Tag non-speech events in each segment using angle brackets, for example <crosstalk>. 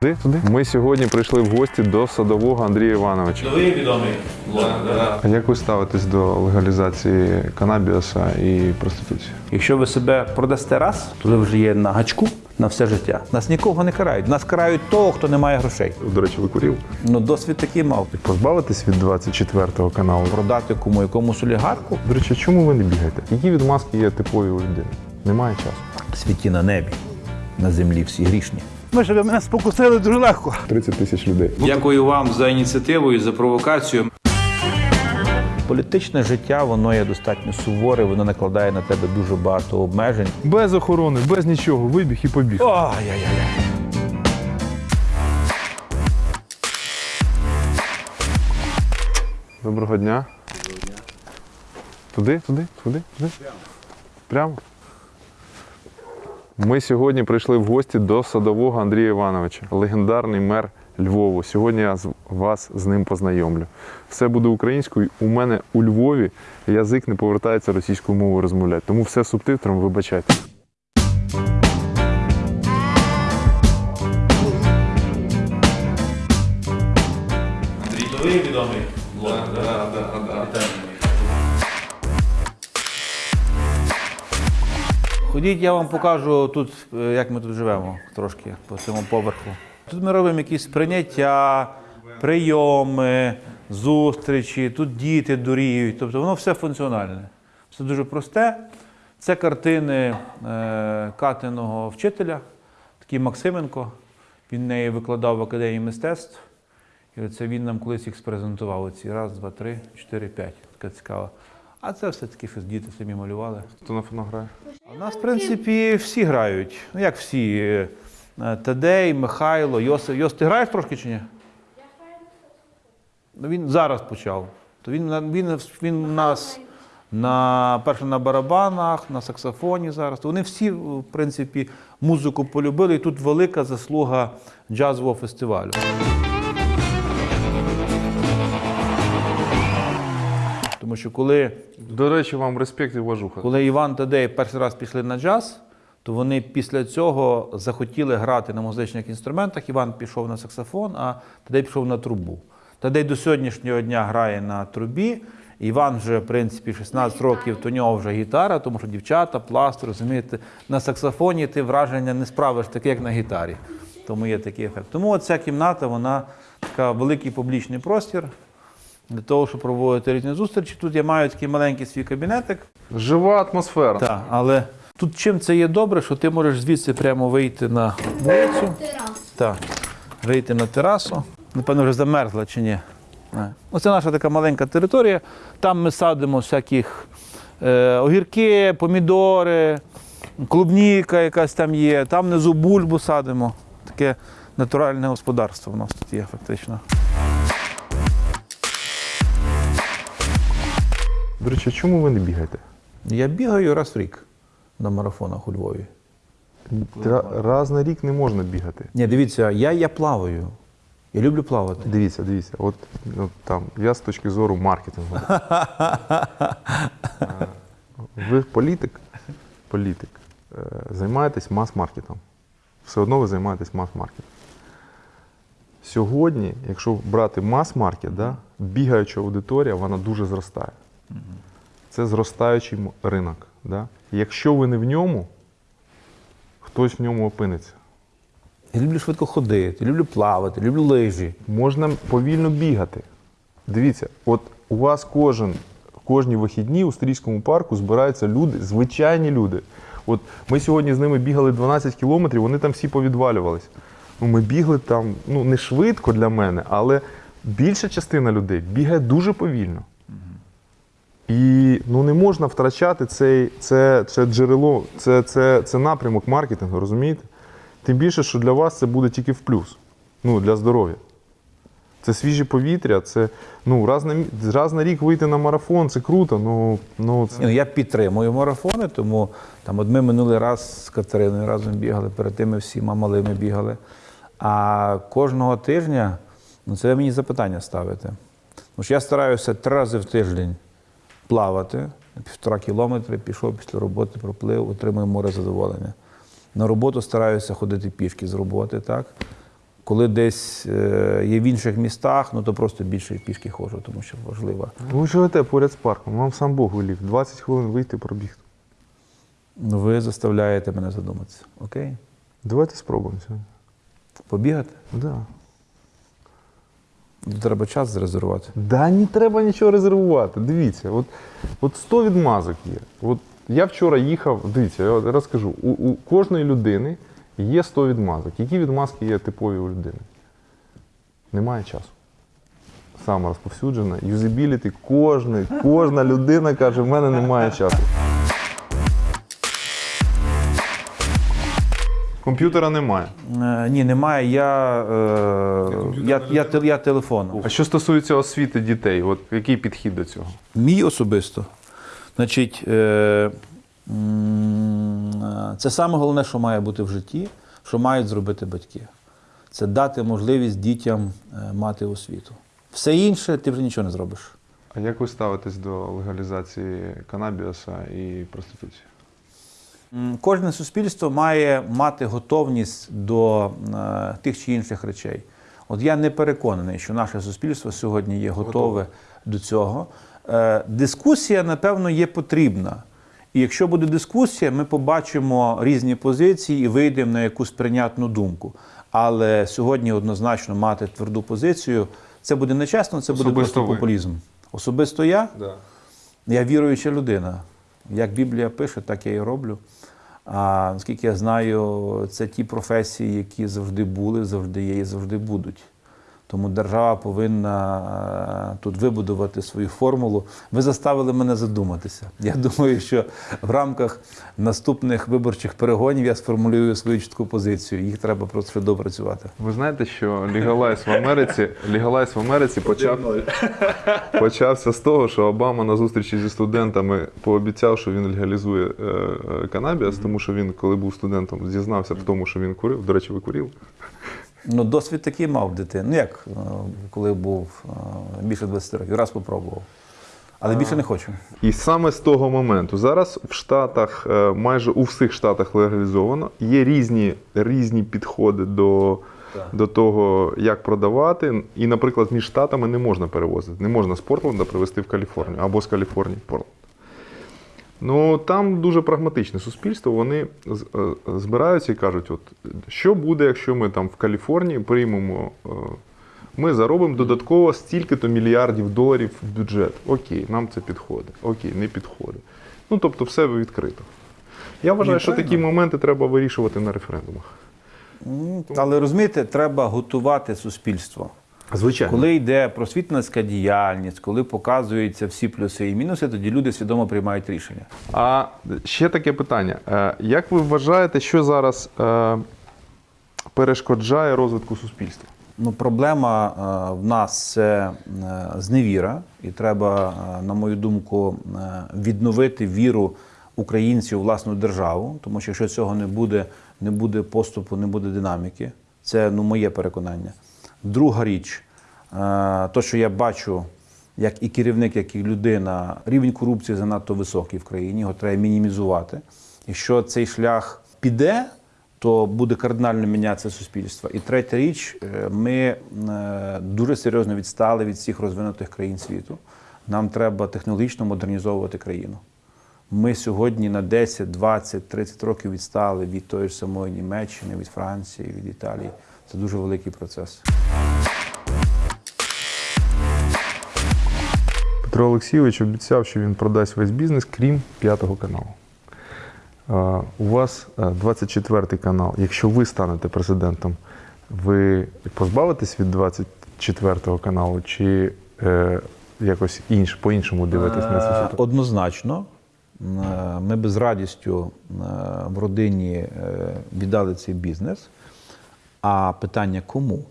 Туди, туди. Ми сьогодні прийшли в гості до садового Андрія Івановича. Новий відомий А як ви ставитесь до легалізації канабіаса і проституції? Якщо ви себе продасте раз, то ви вже є на гачку на все життя. Нас нікого не карають. Нас карають того, хто не має грошей. До речі, ви курів? Ну, досвід такий мав. Позбавитись від 24-го каналу. Продати кому якомусь олігарху До речі, чому ви не бігаєте? Які відмазки є типові у людини? Немає часу. світі на небі, на землі всі грішні. Ви ж мене спокусили дуже легко. 30 тисяч людей. Дякую вам за ініціативу і за провокацію. Політичне життя воно є достатньо суворе, воно накладає на тебе дуже багато обмежень. Без охорони, без нічого, вибіг і побіг. Ай-яй-яй. Доброго дня. Туди, туди, туди, туди. Прямо. Ми сьогодні прийшли в гості до садового Андрія Івановича, легендарний мер Львову. Сьогодні я з- вас з ним познайомлю. Все буде українською. У мене у Львові язик не повертається російською мовою розмовляти. Тому все субтитром вибачайте. Андрій, Новий відомий блогер. Ходіть, я вам покажу тут, е, як ми тут живемо трошки по цьому поверху. Тут ми робимо якісь прийняття, прийоми, зустрічі, тут діти дуріють. Тобто воно все функціональне. Все дуже просте. Це картини е, Катиного вчителя, такий Максименко. Він неї викладав в академії мистецтв. І оце він нам колись їх спрезентував. Оці раз, два, три, чотири, п'ять. Така цікава. А це все таки щось діти самі малювали. Хто на фоно грає? А У нас, в принципі, всі грають. Ну, як всі. Е, е, Тадей, Михайло, Йосип. Йос, ти граєш трошки чи ні? Ну, він зараз почав. То він, на- він, він у нас на, перше на барабанах, на саксофоні зараз. То вони всі, в принципі, музику полюбили, і тут велика заслуга джазового фестивалю. Тому що коли До речі, вам респект і уважуха. коли Іван Тадей перший раз пішли на джаз, то вони після цього захотіли грати на музичних інструментах. Іван пішов на саксофон, а Тадей пішов на трубу. Тадей до сьогоднішнього дня грає на трубі. Іван вже, в принципі, 16 років, то у нього вже гітара, тому що дівчата, пласт, розумієте, на саксофоні ти враження не справиш таке, як на гітарі. Тому є такий ефект. Тому ця кімната, вона така великий публічний простір для того, щоб проводити різні зустрічі. Тут я маю такий маленький свій кабінетик. Жива атмосфера. Так, але тут чим це є добре, що ти можеш звідси прямо вийти на вулицю. Так, вийти на терасу. Напевно, вже замерзла чи ні. Оце наша така маленька територія. Там ми садимо всяких е, огірки, помідори, клубніка якась там є. Там внизу бульбу садимо. Таке натуральне господарство в нас тут є фактично. До речі, чому ви не бігаєте? Я бігаю раз в рік на марафонах у Львові. Тра- Раз на рік не можна бігати. Ні, дивіться, я, я плаваю. Я люблю плавати. Дивіться, дивіться, от ну, там я з точки зору маркетингу. <laughs> Е, Ви політик, політик, е, займаєтесь мас-маркетом. Все одно ви займаєтесь мас-маркетом. Сьогодні, якщо брати мас-маркет, да, бігаюча аудиторія, вона дуже зростає. Це зростаючий ринок. Да? Якщо ви не в ньому, хтось в ньому опиниться. Я люблю швидко ходити, люблю плавати, люблю лижі. Можна повільно бігати. Дивіться, от у вас кожен, кожні вихідні у Стрійському парку збираються люди, звичайні люди. От ми сьогодні з ними бігали 12 кілометрів, вони там всі повідвалювались. Ну, ми бігли там, ну не швидко для мене, але більша частина людей бігає дуже повільно. І ну, не можна втрачати цей, це, це джерело, це, це, це напрямок маркетингу, розумієте? Тим більше, що для вас це буде тільки в плюс. Ну, для здоров'я. Це свіже повітря, це ну, раз на, раз на рік вийти на марафон, це круто. Ну, ну, це... ну, Я підтримую марафони, тому там, от ми минулий раз з Катериною разом бігали, перед тим ми всіма малими бігали. А кожного тижня, ну це мені запитання ставите. Тому що я стараюся три рази в тиждень плавати, півтора кілометри, пішов після роботи, проплив, отримую море задоволення. На роботу стараюся ходити пішки з роботи, так? Коли десь е, є в інших містах, ну то просто більше пішки ходжу, тому що важливо. Ви живете поряд з парком, вам сам Бог велів. 20 хвилин вийти пробігти. Ну, ви заставляєте мене задуматися. Окей? Давайте спробуємо сьогодні. Побігати? Да. Треба час зарезервувати. Да, не треба нічого резервувати. Дивіться, от, от 100 відмазок є. От я вчора їхав, дивіться, я розкажу, у, у кожної людини є 100 відмазок. Які відмазки є типові у людини? Немає часу. Саме розповсюджена. Юзабіліті, кожна, кожна людина каже, в мене немає часу. Комп'ютера немає. Е, ні, немає. Я, е, я, я, те- я телефоном. А що стосується освіти дітей, от який підхід до цього? Мій особисто. Значить, е, е, це саме головне, що має бути в житті, що мають зробити батьки. Це дати можливість дітям е, мати освіту. Все інше ти вже нічого не зробиш. А як ви ставитесь до легалізації канабіаса і проституції? Кожне суспільство має мати готовність до е, тих чи інших речей. От я не переконаний, що наше суспільство сьогодні є готове до цього. Е, дискусія, напевно, є потрібна. І якщо буде дискусія, ми побачимо різні позиції і вийдемо на якусь прийнятну думку. Але сьогодні однозначно мати тверду позицію це буде нечесно, це буде Особисто просто ви. популізм. Особисто я. Да. Я віруюча людина. Як Біблія пише, так я і роблю. А наскільки я знаю, це ті професії, які завжди були, завжди є і завжди будуть. Тому держава повинна е, тут вибудувати свою формулу. Ви заставили мене задуматися. Я думаю, що в рамках наступних виборчих перегонів я сформулюю свою чітку позицію. Їх треба просто ще допрацювати. Ви знаєте, що легалайз в Америці, легалайз в Америці почав, <laughs> почався з того, що Обама на зустрічі зі студентами пообіцяв, що він легалізує е, е, канабіас, тому що він, коли був студентом, зізнався в тому, що він курив. До речі, ви курили? Ну, досвід такий мав дитина. Ну як, е, коли був е, більше 20 років, раз попробував. Але більше не хочу. І саме з того моменту зараз в Штатах, е, майже у всіх штатах легалізовано. Є різні, різні підходи до, до того, як продавати. І, наприклад, між штатами не можна перевозити. Не можна з Портленда привезти в Каліфорнію або з Каліфорнії в Портленд. Ну там дуже прагматичне суспільство. Вони е, збираються і кажуть: от що буде, якщо ми там в Каліфорнії приймемо. е, Ми заробимо додатково стільки-то мільярдів доларів в бюджет. Окей, нам це підходить. Окей, не підходить. Ну тобто, все відкрито. Я вважаю, що правильно. такі моменти треба вирішувати на референдумах. Але розумієте, треба готувати суспільство. Звичайно. Коли йде просвітницька діяльність, коли показуються всі плюси і мінуси, тоді люди свідомо приймають рішення. А ще таке питання. Е, Як ви вважаєте, що зараз е, перешкоджає розвитку суспільства? Ну, проблема е, в нас це зневіра, і треба, на мою думку, відновити віру українців у власну державу, тому що якщо цього не буде, не буде поступу, не буде динаміки. Це ну, моє переконання. Друга річ, е, то, що я бачу, як і керівник, як і людина, рівень корупції занадто високий в країні, його треба мінімізувати. Якщо цей шлях піде, то буде кардинально мінятися суспільство. І третя річ, е, ми е, дуже серйозно відстали від всіх розвинутих країн світу. Нам треба технологічно модернізовувати країну. Ми сьогодні на 10, 20, 30 років відстали від тої ж самої Німеччини, від Франції, від Італії. Це дуже великий процес. Петро Олексійович обіцяв, що він продасть весь бізнес, крім п'ятого каналу. Е, У вас 24-й канал. Якщо ви станете президентом, ви позбавитесь від 24-го каналу чи е, якось інш, по-іншому дивитесь на Е, ситуацію? Однозначно, е, ми би з радістю е, в родині е, віддали цей бізнес. А питання кому?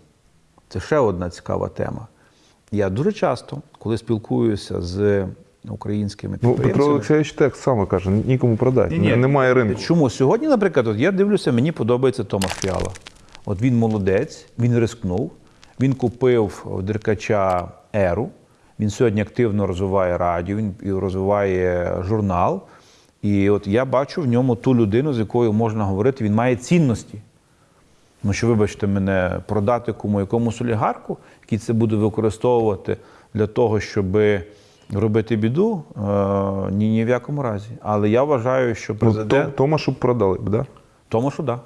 Це ще одна цікава тема. Я дуже часто, коли спілкуюся з українськими Ну, Петро Олексійович так само каже: нікому продати. Ні-ні. Немає ринку. Чому сьогодні, наприклад, от я дивлюся, мені подобається Томас Фіала. От він молодець, він рискнув, він купив Деркача Еру. Він сьогодні активно розвиває радіо, він розвиває журнал. І от я бачу в ньому ту людину, з якою можна говорити, він має цінності. Ну що, вибачте мене, продати кому якомусь олігарху, який це буде використовувати для того, щоб робити біду, е, ні, ні в якому разі. Але я вважаю, що Ну, президент. То- Томашу продали б, да? Тому що да.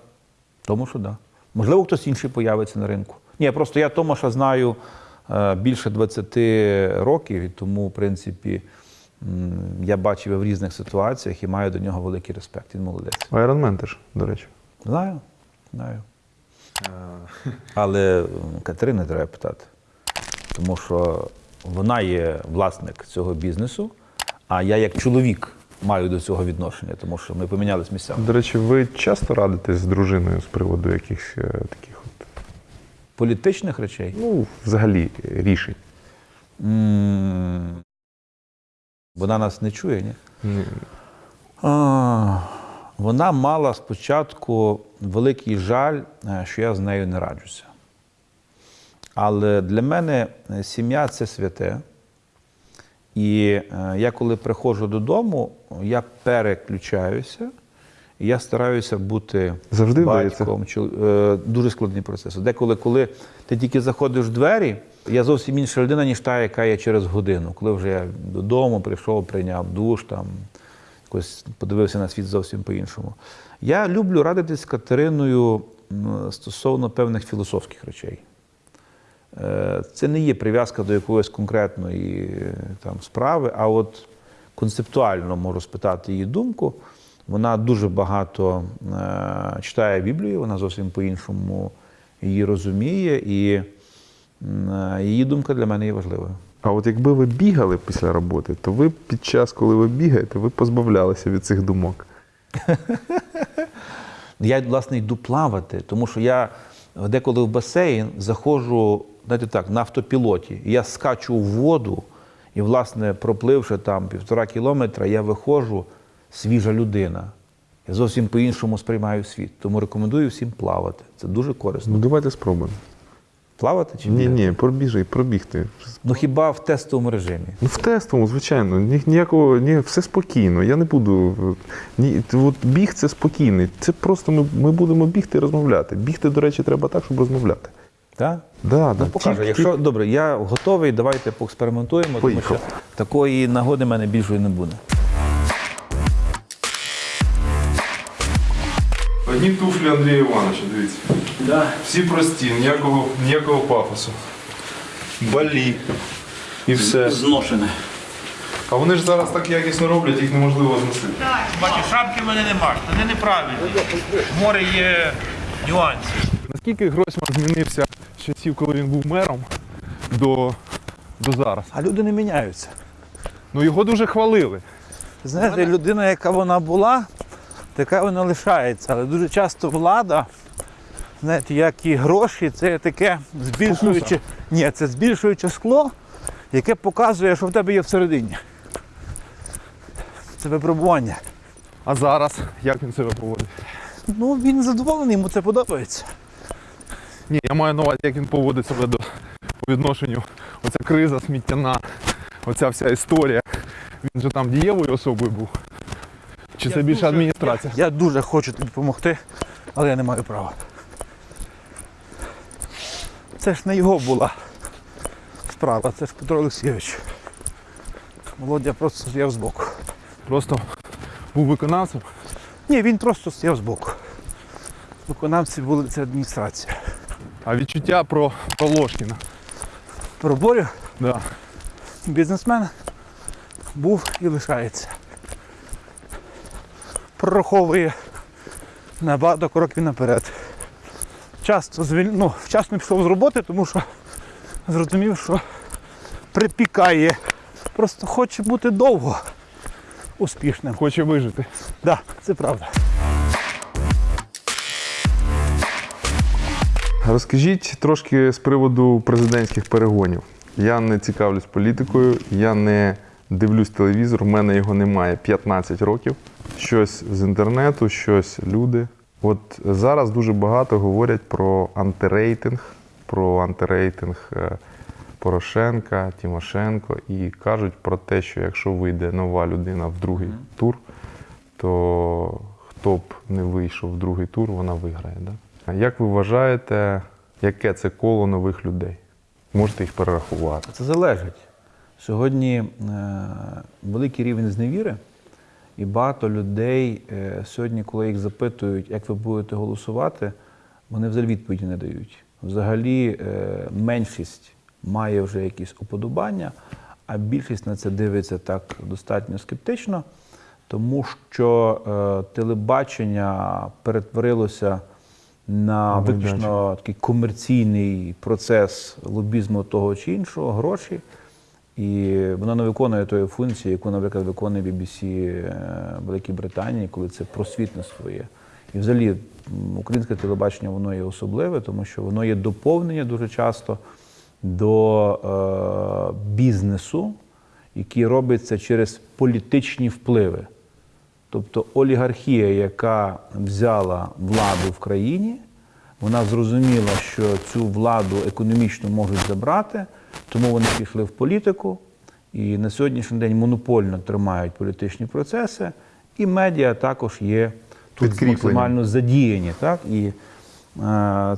Тому що да. Можливо, хтось інший появиться на ринку. Ні, просто я Томаша знаю е, більше 20 років, і тому, в принципі, я бачив в різних ситуаціях і маю до нього великий респект. Він молодець. Man теж, до речі. Знаю, знаю. Але м, Катерини треба питати, тому що вона є власник цього бізнесу, а я як чоловік маю до цього відношення, тому що ми помінялись місцями. До речі, ви часто радитесь з дружиною з приводу якихось е, таких от, Політичних речей. ну, взагалі, рішень? М, Вона нас не чує, ні? Ні. А, Вона мала спочатку великий жаль, е, що я з нею не раджуся. Але для мене е, сім'я це святе. І е, я, коли приходжу додому, я переключаюся. І я стараюся бути Завжди батьком. е, Дуже складний процес. Деколи, коли ти тільки заходиш в двері, я зовсім інша людина, ніж та, яка є через годину. Коли вже я додому прийшов, прийняв душ, там, якось подивився на світ зовсім по-іншому. Я люблю радитись з Катериною стосовно певних філософських речей. Е, Це не є прив'язка до якоїсь конкретної е, там, справи, а от концептуально можу спитати її думку. Вона дуже багато е, читає Біблію, вона зовсім по-іншому її розуміє, і її думка для мене є важливою. А от якби ви бігали після роботи, то ви під час, коли ви бігаєте, ви позбавлялися від цих думок. <laughs> Я, власне, йду плавати, тому що я деколи в басейн заходжу, знаєте так, на автопілоті. Я скачу в воду, і, власне, пропливши там півтора кілометра, я виходжу свіжа людина. Я зовсім по-іншому сприймаю світ. Тому рекомендую всім плавати. Це дуже корисно. Ну давайте спробуємо. Плавати чи Ні, бігати? ні, пробіжи, пробігти. Ну хіба в тестовому режимі? Ну, в тестовому, звичайно, ні, ніякого, ні, все спокійно. Я не буду. Ні, от біг це спокійний. Це просто ми, ми будемо бігти і розмовляти. Бігти, до речі, треба так, щоб розмовляти. Так? Да, да. Ну, покаже. Тільки- Якщо добре, я готовий, давайте поекспериментуємо, тому що такої нагоди в мене більшої не буде. Одні туфлі Андрія Івановича, дивіться. Да. Всі прості, ніякого, ніякого пафосу. Балі. І все. Зношене. А вони ж зараз так якісно роблять, їх неможливо зносити. Бачиш, шапки в мене нема, вони неправильні. Море є нюансів. Наскільки Гройсман змінився з часів, коли він був мером, до, до зараз? А люди не міняються. Ну його дуже хвалили. Знаєте, людина, яка вона була, така вона лишається. Але дуже часто влада, знаєте, як і гроші, це таке збільшуюче. Ні, це збільшуюче скло, яке показує, що в тебе є всередині. Це випробування. А зараз як він себе поводить? Ну, він задоволений, йому це подобається. Ні, я маю на увазі, як він поводить себе до по відношенню. Оця криза сміттяна, оця вся історія. Він же там дієвою особою був. Чи це більше адміністрація? Я дуже хочу тобі допомогти, але я не маю права. Це ж не його була справа, це ж Петро Олексійович. Володя просто стояв збоку. Просто був виконавцем. Ні, він просто стояв збоку. Виконавці були це адміністрація. А відчуття про, Ложкіна. Про Борю Да. бізнесмен був і лишається. Прораховує на багато кроків наперед. Часто звіль... ну, вчасно пішов з роботи, тому що зрозумів, що припікає. Просто хоче бути довго успішним. Хоче вижити. Так, да, це правда. Розкажіть трошки з приводу президентських перегонів. Я не цікавлюсь політикою, я не дивлюсь телевізор, в мене його немає 15 років. Щось з інтернету, щось люди. От зараз дуже багато говорять про антирейтинг, про антирейтинг е, Порошенка, Тимошенко і кажуть про те, що якщо вийде нова людина в другий тур, то хто б не вийшов в другий тур, вона виграє. Да? А як ви вважаєте, яке це коло нових людей? Можете їх перерахувати? Це залежить. Сьогодні е, великий рівень зневіри, і багато людей е, сьогодні, коли їх запитують, як ви будете голосувати, вони взагалі відповіді не дають. Взагалі, е, меншість має вже якісь уподобання, а більшість на це дивиться так достатньо скептично, тому що телебачення перетворилося на виключно такий комерційний процес лобізму того чи іншого, гроші. І вона не виконує тої функції, яку, наприклад, виконує BBC е, Великій Британії, коли це просвітництво є. І взагалі українське телебачення воно є особливе, тому що воно є доповнення дуже часто до е, бізнесу, який робиться через політичні впливи. Тобто олігархія, яка взяла владу в країні, вона зрозуміла, що цю владу економічно можуть забрати, тому вони пішли в політику і на сьогоднішній день монопольно тримають політичні процеси, і медіа також є тут максимально задіяні. Так? І е,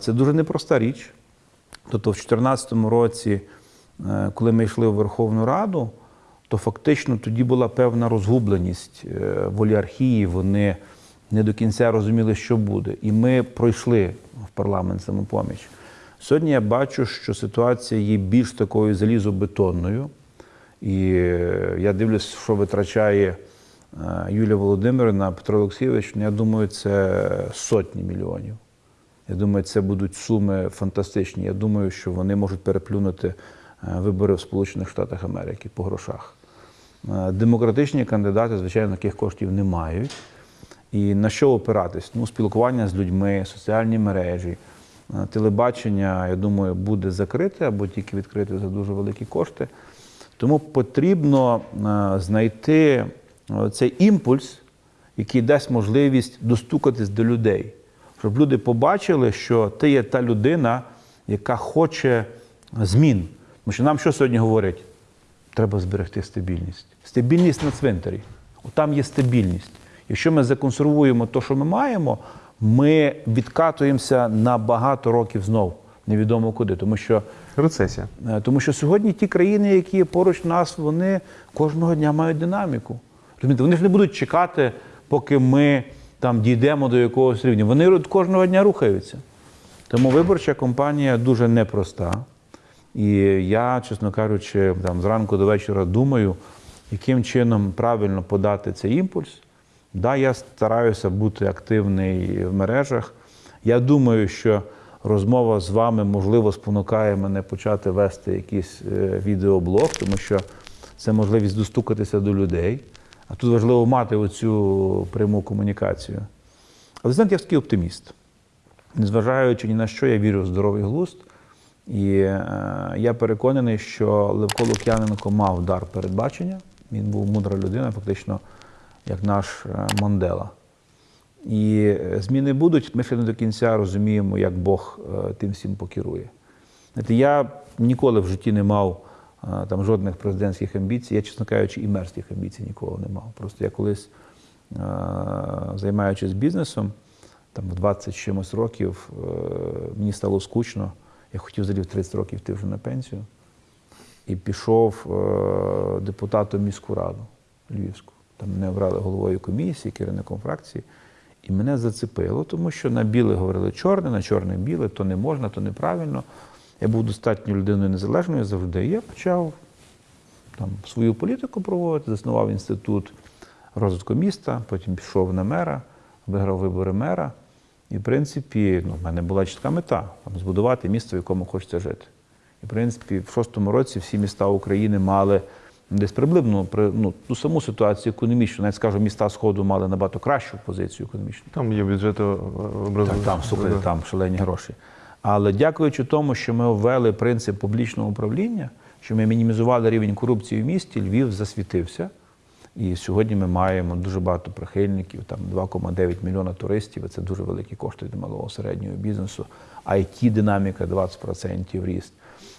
це дуже непроста річ. Тобто, в 2014 році, е, коли ми йшли в Верховну Раду, то фактично тоді була певна розгубленість е, в олігархії. Вони не до кінця розуміли, що буде. І ми пройшли в парламент самопоміч. Сьогодні я бачу, що ситуація є більш такою залізобетонною. І е, я дивлюсь, що витрачає е, Юлія Володимирівна, Петро Олексійович. Ну, Я думаю, це сотні мільйонів. Я думаю, це будуть суми фантастичні. Я думаю, що вони можуть переплюнути е, вибори в Сполучених Штатах Америки по грошах. Демократичні кандидати, звичайно, таких коштів не мають. І на що опиратись? Ну, спілкування з людьми, соціальні мережі, телебачення, я думаю, буде закрите або тільки відкрите за дуже великі кошти. Тому потрібно е, знайти е, цей імпульс, який дасть можливість достукатись до людей, щоб люди побачили, що ти є та людина, яка хоче змін. Тому що нам що сьогодні говорять? Треба зберегти стабільність. Стабільність на цвинтарі. Там є стабільність. Якщо ми законсервуємо те, що ми маємо, ми відкатуємося на багато років знов, невідомо куди. Тому що Рецесія. Е, Тому що сьогодні ті країни, які поруч нас, вони кожного дня мають динаміку. Розумієте, вони ж не будуть чекати, поки ми там дійдемо до якогось рівня. Вони кожного дня рухаються. Тому виборча кампанія дуже непроста. І я, чесно кажучи, там зранку до вечора думаю, яким чином правильно подати цей імпульс. Да, я стараюся бути активний в мережах. Я думаю, що розмова з вами, можливо, спонукає мене почати вести якийсь е, відеоблог, тому що це можливість достукатися до людей. А тут важливо мати оцю пряму комунікацію. Але знаєте, я такий оптиміст. Незважаючи ні на що, я вірю в здоровий глузд. І е, я переконаний, що Левко Лук'яненко мав дар передбачення. Він був мудра людина, фактично, як наш е, Мондела. І е, зміни будуть, ми ще не до кінця розуміємо, як Бог е, тим всім покерує. Знаєте, я ніколи в житті не мав там, жодних президентських амбіцій. Я, чесно кажучи, і мерських амбіцій ніколи не мав. Просто я колись, займаючись бізнесом, там в 20 чимось років, мені стало скучно. Я хотів взагалі в 30 років йти вже на пенсію. І пішов депутатом міську раду Львівську. Там мене обрали головою комісії, керівником фракції. І мене зацепило, тому що на біле говорили чорне, на чорне біле, то не можна, то неправильно. Я був достатньо людиною незалежною завжди. І я почав там, свою політику проводити, заснував інститут розвитку міста, потім пішов на мера, виграв вибори мера. І, в принципі, ну, в мене була чітка мета там, збудувати місто, в якому хочеться жити. І, в принципі, в шостому році всі міста України мали десь приблизно при- ну, ту саму ситуацію економічну. Навіть скажу, міста Сходу мали набагато кращу позицію економічну. Там є бюджети Так, образу. там, слухайте, там шалені гроші. Але дякуючи тому, що ми ввели принцип публічного управління, що ми мінімізували рівень корупції в місті, Львів засвітився. І сьогодні ми маємо дуже багато прихильників, там 2,9 мільйона туристів. Це дуже великі кошти для малого середнього бізнесу. it динаміка 20% ріст.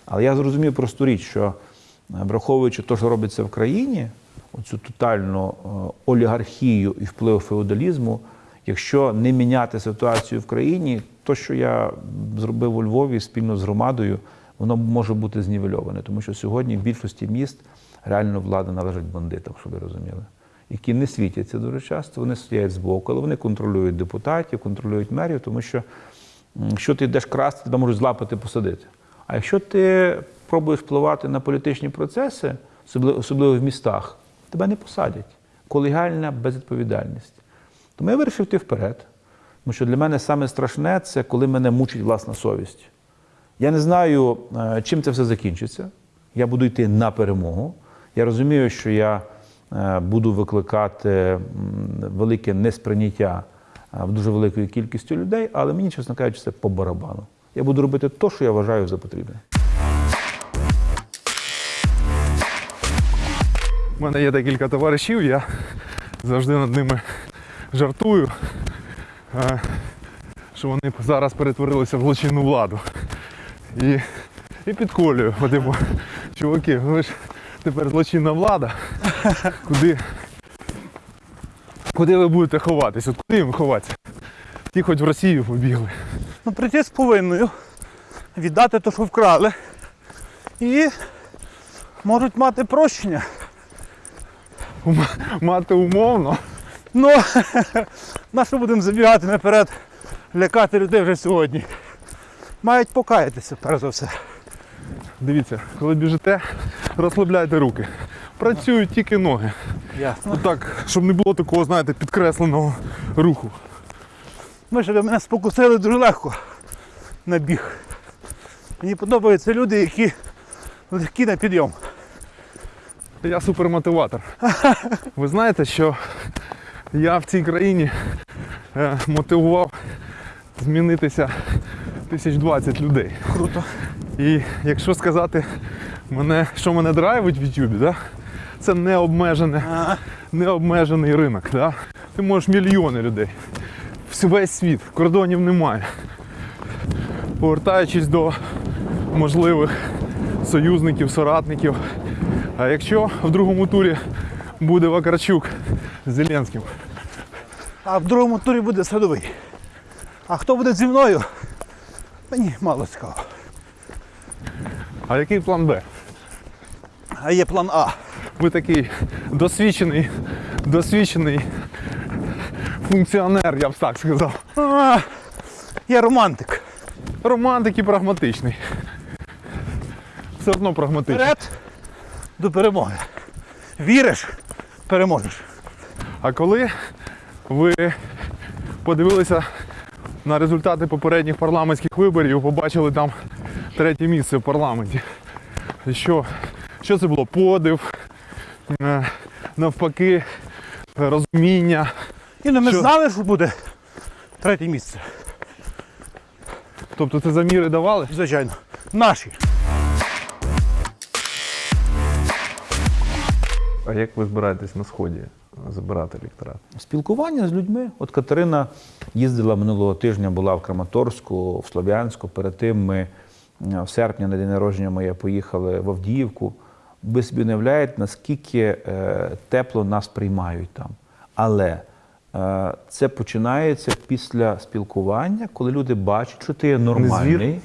Але я зрозумів просту річ, що е, враховуючи те, що робиться в країні, оцю тотальну е, олігархію і вплив феодалізму, якщо не міняти ситуацію в країні, то, що я зробив у Львові спільно з громадою, воно може бути знівельоване, тому що сьогодні в більшості міст реально влада належить бандитам, щоб ви розуміли, які не світяться дуже часто, вони стоять збоку, але вони контролюють депутатів, контролюють мерів, тому що якщо ти йдеш красти, тебе можуть злапати, посадити. А якщо ти пробуєш впливати на політичні процеси, особливо, в містах, тебе не посадять. Колегіальна безвідповідальність. Тому я вирішив йти вперед. Тому що для мене саме страшне це коли мене мучить власна совість. Я не знаю, е, чим це все закінчиться. Я буду йти на перемогу. Я розумію, що я е, буду викликати велике несприйняття е, в дуже великою кількістю людей, але мені, чесно кажучи, це по барабану. Я буду робити те, що я вважаю за потрібне. У мене є декілька товаришів, я завжди над ними жартую, е, що вони зараз перетворилися в злочинну владу. І, і підколюю. Типу, чуваки, ви ж тепер злочинна влада. Куди, куди ви будете ховатись? От куди їм ховатися? Ті хоч в Росію побігли. Ну, прийти з повинною, віддати те, що вкрали. І можуть мати прощення. Мати умовно. Ну, <laughs> на що будемо забігати наперед, лякати людей вже сьогодні. Мають покаятися, перш за все. Дивіться, коли біжите, розслабляйте руки. Працюють тільки ноги. Ясно. Так, щоб не було такого, знаєте, підкресленого руху. Ми ж мене спокусили дуже легко на біг. Мені подобаються люди, які легкі на підйом. Я супермотиватор. <laughs> Ви знаєте, що я в цій країні е, мотивував змінитися тисяч двадцять людей. Круто. І якщо сказати, мене, що мене драйвить в Ютубі, да? це необмежене, Ага. необмежений ринок. Да? Ти можеш мільйони людей. Весь світ, кордонів немає. Повертаючись до можливих союзників, соратників. А якщо в другому турі буде Вакарчук з Зеленським, А в другому турі буде садовий. А хто буде зі мною? Мені мало цікаво. а який план Б? А є план А. Ви такий досвідчений, досвідчений функціонер, я б так сказав. А, я романтик. Романтик і прагматичний. Все одно прагматичний. Вперед до перемоги. Віриш, переможеш. А коли ви подивилися на результати попередніх парламентських виборів, побачили там третє місце в парламенті. Що, що це було? Подив, е, навпаки, розуміння. І ну, ми Що? знали, що буде третє місце. Тобто це заміри давали? Звичайно. Наші. А як ви збираєтесь на сході забирати електорат? Спілкування з людьми. От Катерина їздила минулого тижня, була в Краматорську, в Слов'янську. Перед тим ми е, в серпні на день народження моє поїхали в Авдіївку. Ви собі уявляєте, наскільки е, тепло нас приймають там. Але е, це починається після спілкування, коли люди бачать, що ти є нормальний.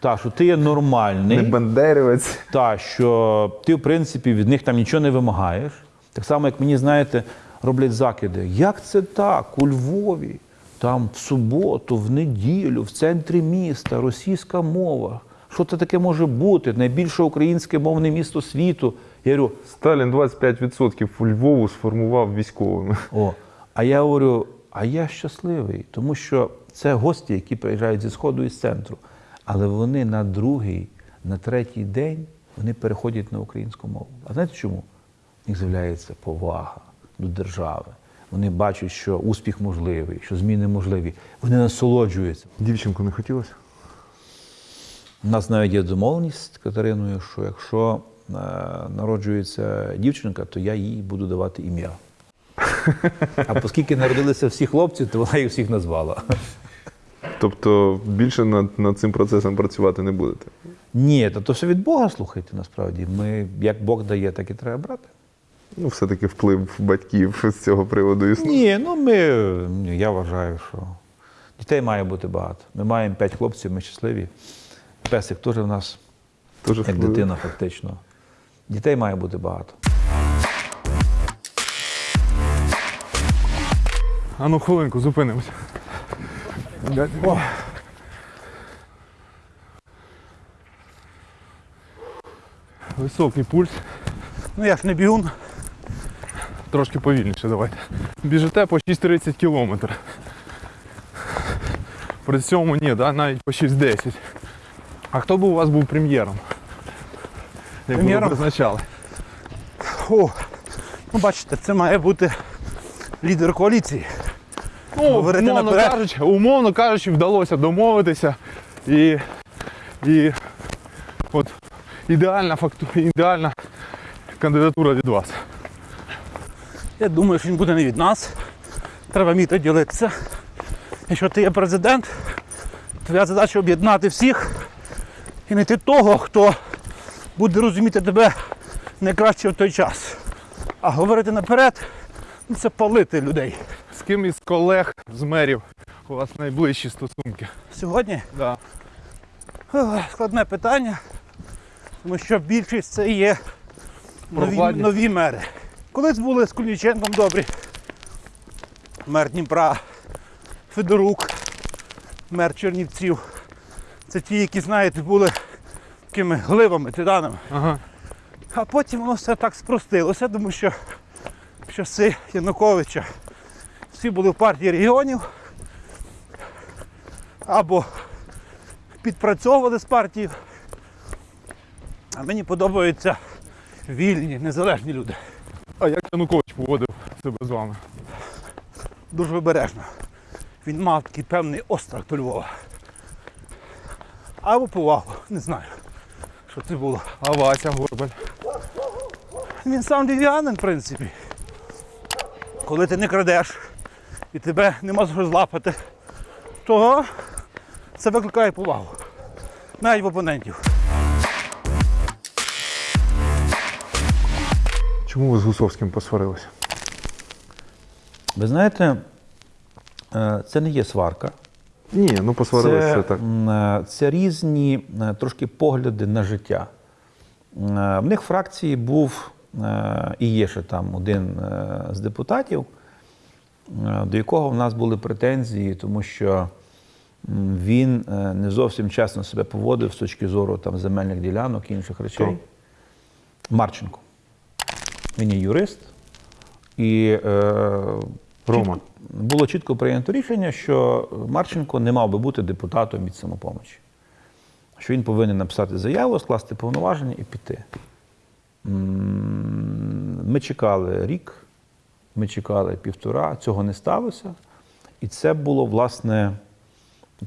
Так, що ти є нормальний. бандерівець. Та, що ти, в принципі, від них там нічого не вимагаєш. Так само, як мені, знаєте, роблять закиди. Як це так? У Львові, там в суботу, в неділю, в центрі міста, російська мова. Що це таке може бути? Найбільше українське мовне місто світу. Я говорю, Сталін 25% у Львову сформував військовими. о, а я говорю, а я щасливий, тому що це гості, які приїжджають зі сходу і з центру. Але вони на другий, на третій день вони переходять на українську мову. А знаєте чому? В них з'являється повага до держави. Вони бачать, що успіх можливий, що зміни можливі. Вони насолоджуються. Дівчинку не хотілося? У нас навіть є домовленість з Катериною, що якщо е, народжується дівчинка, то я їй буду давати ім'я. <laughs> А оскільки народилися всі хлопці, то вона їх всіх назвала. Тобто більше над, над цим процесом працювати не будете? Ні, то, то все від Бога слухайте насправді. Ми як Бог дає, так і треба брати. Ну, все-таки вплив батьків з цього приводу існує. Ні, ну ми, я вважаю, що дітей має бути багато. Ми маємо п'ять хлопців, ми щасливі. Песик теж в нас, Дуже як вплив. дитина, фактично. Дітей має бути багато. А ну хвилинку, зупинимося. О. Високий пульс, Ну я ж не бігун. трошки повільніше давайте. Біжите по 6.30 кілометр. При цьому ні, да, навіть по 6.10. А хто б у вас був прем'єром? Як ви Прем'єром? призначали? О, ну бачите, це має бути лідер коаліції. Ну, Говорити умовно наперед. кажучи, умовно кажучи, вдалося домовитися. І, і от ідеальна факту, ідеальна кандидатура від вас. Я думаю, що він буде не від нас. Треба вміти ділитися. Якщо ти є президент, твоя задача об'єднати всіх і знайти того, хто буде розуміти тебе найкраще в той час. А говорити наперед ну, це палити людей. Ким із колег, з мерів у вас найближчі стосунки? Сьогодні Да. Складне питання, тому що більшість це є нові, нові мери. Колись були з Куліченком добрі. Мер Дніпра, Федорук, мер Чернівців. Це ті, які, знаєте, були такими гливами, титанами. Ага. А потім воно все так спростилося, тому що в часи Януковича всі були в партії регіонів або підпрацьовували з партією. А мені подобаються вільні, незалежні люди. А як Янукович поводив себе з вами? Дуже обережно. Він мав такий певний острах до Львова. Або повагу, не знаю, що це було. А Вася Горбаль? Він сам львів'янин, в принципі. Коли ти не крадеш і тебе нема за що злапати, то це викликає повагу. Навіть в опонентів. Чому ви з Гусовським посварилися? Ви знаєте, е, це не є сварка. Ні, ну посварилися це, так. е, це різні е, трошки погляди на життя. В них в фракції був і є ще там один з депутатів, до якого в нас були претензії, тому що він е, не зовсім чесно себе поводив з точки зору там, земельних ділянок і інших речей. Хто? Марченко. Він є юрист. І е, Рома. чітко- було чітко прийнято рішення, що Марченко не мав би бути депутатом від самопомочі. Що він повинен написати заяву, скласти повноваження і піти. Ми чекали рік, ми чекали півтора, цього не сталося. І це було, власне,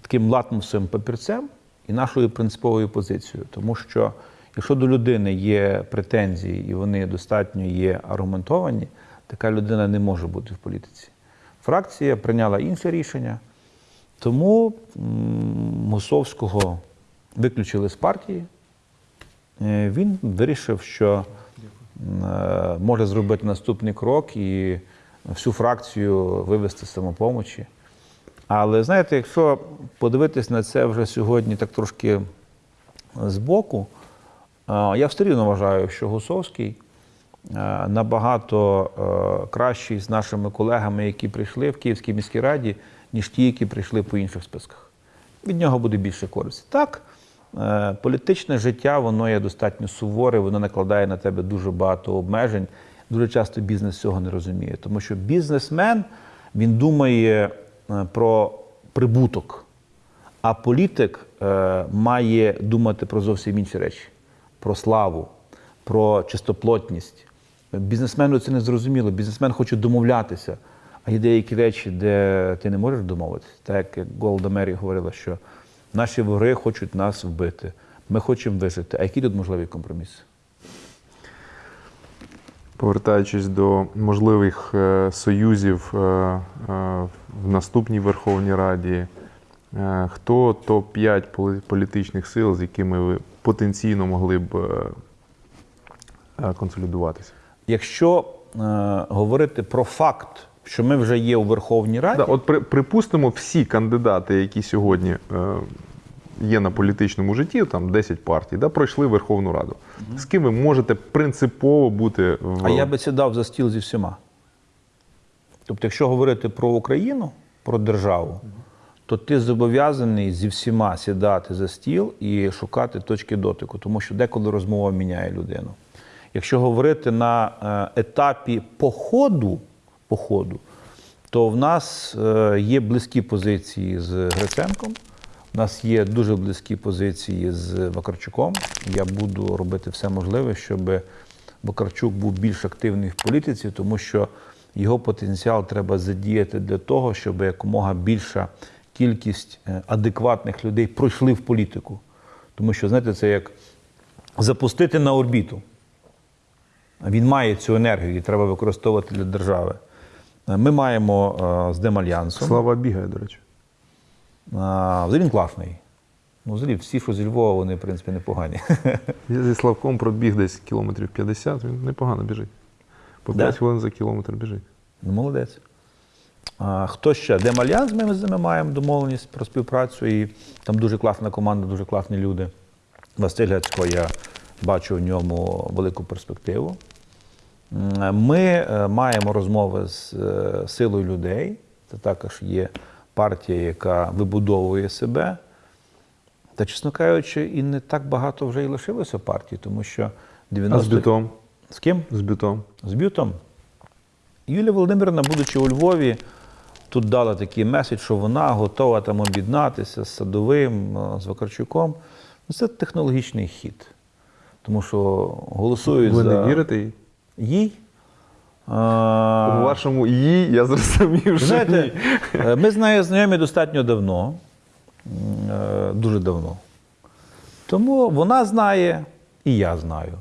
таким латмусовим папірцем і нашою принциповою позицією. Тому що якщо до людини є претензії і вони достатньо є аргументовані, така людина не може бути в політиці. Фракція прийняла інше рішення, тому Мусовського виключили з партії. Е, Він вирішив, що може зробити наступний крок і всю фракцію вивести з самопомочі. Але знаєте, якщо подивитись на це вже сьогодні так трошки збоку, е, я все рівно вважаю, що Гусовський е, набагато е, кращий з нашими колегами, які прийшли в Київській міській раді, ніж ті, які прийшли по інших списках. Від нього буде більше користі. Так, е, політичне життя воно є достатньо суворе, воно накладає на тебе дуже багато обмежень. Дуже часто бізнес цього не розуміє, тому що бізнесмен він думає е, про прибуток, а політик е, має думати про зовсім інші речі: про славу, про чистоплотність. Бізнесмену це не зрозуміло. Бізнесмен хоче домовлятися. А є деякі речі, де ти не можеш домовитися. Так як Голда Мері говорила, що наші вороги хочуть нас вбити. Ми хочемо вижити. А які тут можливі компроміси? Повертаючись до можливих е, союзів е, е, в наступній Верховній Раді, хто топ-5 політичних сил, з якими ви потенційно могли б консолідуватися? якщо е, говорити про факт, що ми вже є у Верховній Раді, Да, от при, припустимо, всі кандидати, які сьогодні е, є на політичному житті, там 10 партій, да, пройшли Верховну Раду. З ким ви можете принципово бути в А я би сідав за стіл зі всіма. Тобто, якщо говорити про Україну, про державу, то ти зобов'язаний зі всіма сідати за стіл і шукати точки дотику, тому що деколи розмова міняє людину. Якщо говорити на е, етапі походу, походу то в нас е, є близькі позиції з Гриценком, в нас є дуже близькі позиції з Вакарчуком. Я буду робити все можливе, щоб Вакарчук був більш активний в політиці, тому що його потенціал треба задіяти для того, щоб якомога більша кількість е, адекватних людей пройшли в політику. Тому що, знаєте, це як запустити на орбіту. Він має цю енергію, і треба використовувати для держави. Е, Ми маємо е, з Демальянсом. Слава бігає, до речі. Взагалі він класний. Ну, взагалі, всі, що зі Львова, вони, в принципі, непогані. <laughs> Я зі Славком пробіг десь кілометрів 50, він непогано біжить. По Да? 5 хвилин за кілометр біжить. Ну, молодець. А, хто ще? Демальянс, ми з ними маємо домовленість про співпрацю. І там дуже класна команда, дуже класні люди. Василь Гецько, я бачу в ньому велику перспективу. Ми е, маємо розмови з е, силою людей. Це також є партія, яка вибудовує себе. Та, чесно кажучи, і не так багато вже і лишилося партій, тому що 90... А з бютом? З ким? З бютом. З бютом. Юлія Володимирівна, будучи у Львові, тут дала такий меседж, що вона готова там об'єднатися з Садовим, е, з Вакарчуком. Ну, це технологічний хід. Тому що голосують Ви за не вірите їй? Їй. У вашому їй я зрозумів, що Знаєте, ні. е, ми з нею знайомі достатньо давно, е, дуже давно. Тому вона знає, і я знаю.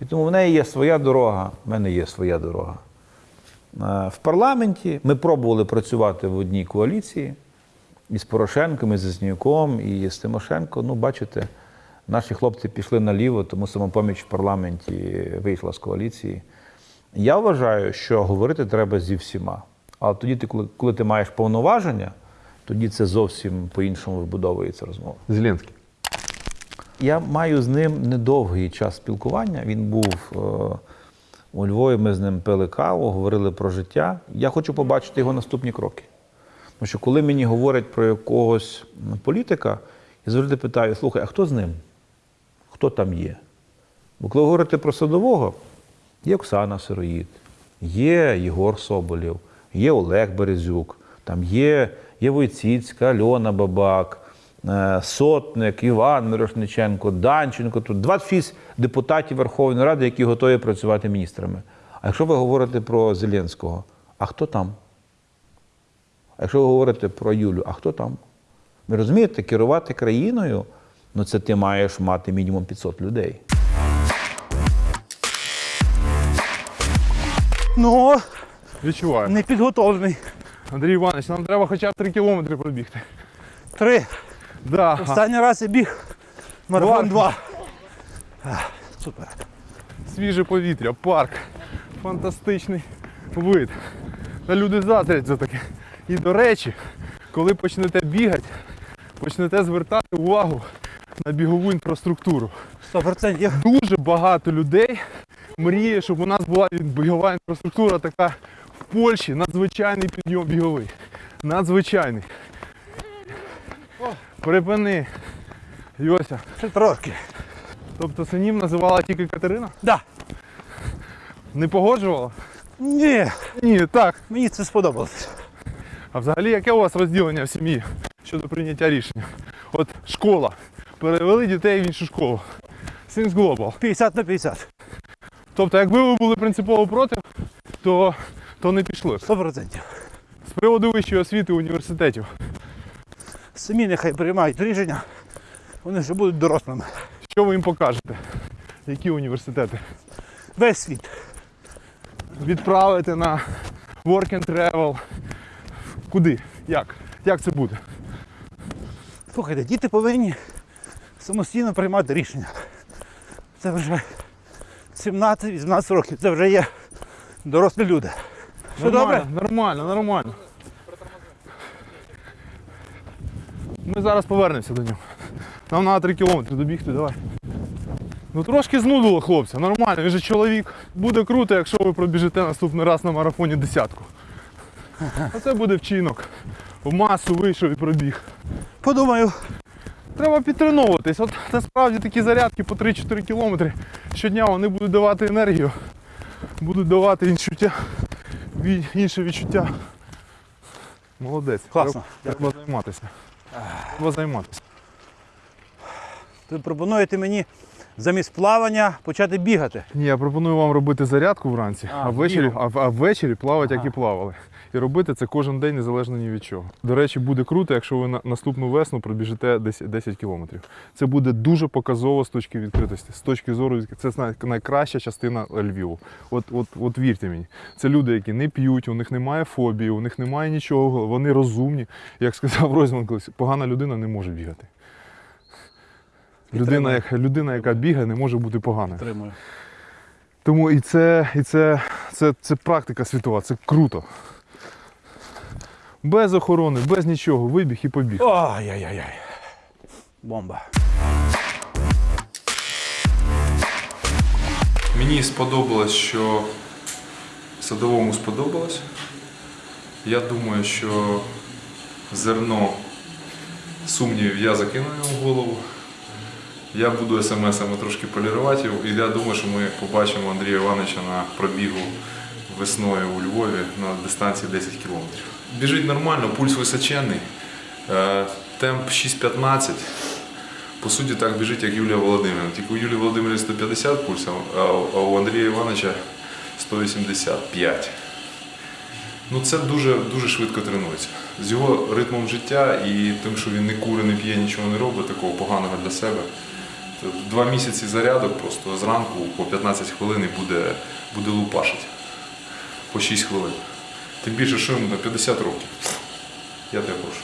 І тому в неї є своя дорога, в мене є своя дорога. Е, В парламенті ми пробували працювати в одній коаліції і з Порошенком, і з Зазнюком, і з Тимошенко. Ну, бачите, наші хлопці пішли наліво, тому самопоміч в парламенті вийшла з коаліції. Я вважаю, що говорити треба зі всіма. Але тоді, ти, коли, коли ти маєш повноваження, тоді це зовсім по-іншому вибудовується розмова. Зеленський. Я маю з ним недовгий час спілкування. Він був е, у Львові, ми з ним пили каву, говорили про життя. Я хочу побачити його наступні кроки. Тому що коли мені говорять про якогось політика, я завжди питаю: слухай, а хто з ним? Хто там є? Бо коли говорите про садового, є Оксана Сироїд, є Єгор Соболєв, є Олег Березюк, там є, є Войціцька, Альона Бабак, е, Сотник, Іван Мирошниченко, Данченко. Тут 26 депутатів Верховної Ради, які готові працювати міністрами. А якщо ви говорите про Зеленського, а хто там? А якщо ви говорите про Юлю, а хто там? Ви розумієте, керувати країною, ну це ти маєш мати мінімум 500 людей. Ну, Відчуваю. не підготовлений. Андрій Іванович, нам треба хоча б 3 кілометри пробігти. Три. Да. Останній раз я біг марафон 2. Супер. Свіже повітря, парк, фантастичний вид. Та люди затрять за таке. І до речі, коли почнете бігати, почнете звертати увагу на бігову інфраструктуру. 100%. Дуже багато людей мріє, щоб у нас була бігова інфраструктура така в Польщі. Надзвичайний підйом біговий. Надзвичайний. Припини. Йося. Ще трошки. Тобто синів називала тільки Катерина? Да. Не погоджувала? Ні, Ні, так. мені це сподобалось. А взагалі яке у вас розділення в сім'ї щодо прийняття рішення? От школа. Перевели дітей в іншу школу. Things Global. 50 на 50. Тобто, якби ви були принципово проти, то, то не пішли. 100%. З приводу вищої освіти університетів. Самі нехай приймають рішення. Вони вже будуть дорослими. Що ви їм покажете? Які університети? Весь світ. Відправити на work and travel. Куди? Як? Як це буде? Слухайте, діти повинні самостійно приймати рішення. Це вже 17-18 років. Це вже є дорослі люди. Все добре? Нормально, нормально. Ми зараз повернемося до нього. Нам треба 3 кілометри добігти, давай. Ну трошки знудило хлопця, нормально, він же чоловік. Буде круто, якщо ви пробіжите наступний раз на марафоні десятку. А це буде вчинок. В масу вийшов і пробіг. Подумаю. Треба підтреновуватись. От насправді такі зарядки по 3-4 кілометри щодня вони будуть давати енергію, будуть давати відчуття, інше відчуття. Молодець. Класно. Треба, треба займатися. Треба займатися. Ви пропонуєте мені замість плавання почати бігати. Ні, я пропоную вам робити зарядку вранці, А, а, ввечері, а, а ввечері плавати, як і плавали. І робити це кожен день незалежно ні від чого. До речі, буде круто, якщо ви на наступну весну пробіжите 10, 10 кілометрів. Це буде дуже показово з точки відкритості. З точки зору це найкраща частина Львіву. От, от, от вірте мені, це люди, які не п'ють, у них немає фобії, у них немає нічого, вони розумні. Як сказав <laughs> Ройзман колись, погана людина не може бігати. Людина, як, людина, яка бігає, не може бути поганою. Тому і це, і це, це, це практика світова, це круто. Без охорони, без нічого, вибіг і побіг. Ой-яй-яй. Бомба. Мені сподобалось, що садовому сподобалось. Я думаю, що зерно сумнівів я закину йому в голову. Я буду смс-ами трошки полірувати його. І я думаю, що ми побачимо Андрія Івановича на пробігу весною у Львові на дистанції 10 кілометрів. Біжить нормально, пульс височенний, е, темп 6.15. По суті, так біжить, як Юлія Володимирівна. Тільки у Юлії Володимирівни 150 пульс, а у Андрія Івановича 185. Ну це дуже, дуже швидко тренується. З його ритмом життя і тим, що він не кури, не п'є, нічого не робить, такого поганого для себе. Два місяці зарядок просто зранку по 15 хвилин буде, буде лупашити. По 6 хвилин. Тим більше, що йому на 50 років. Я тебе прошу.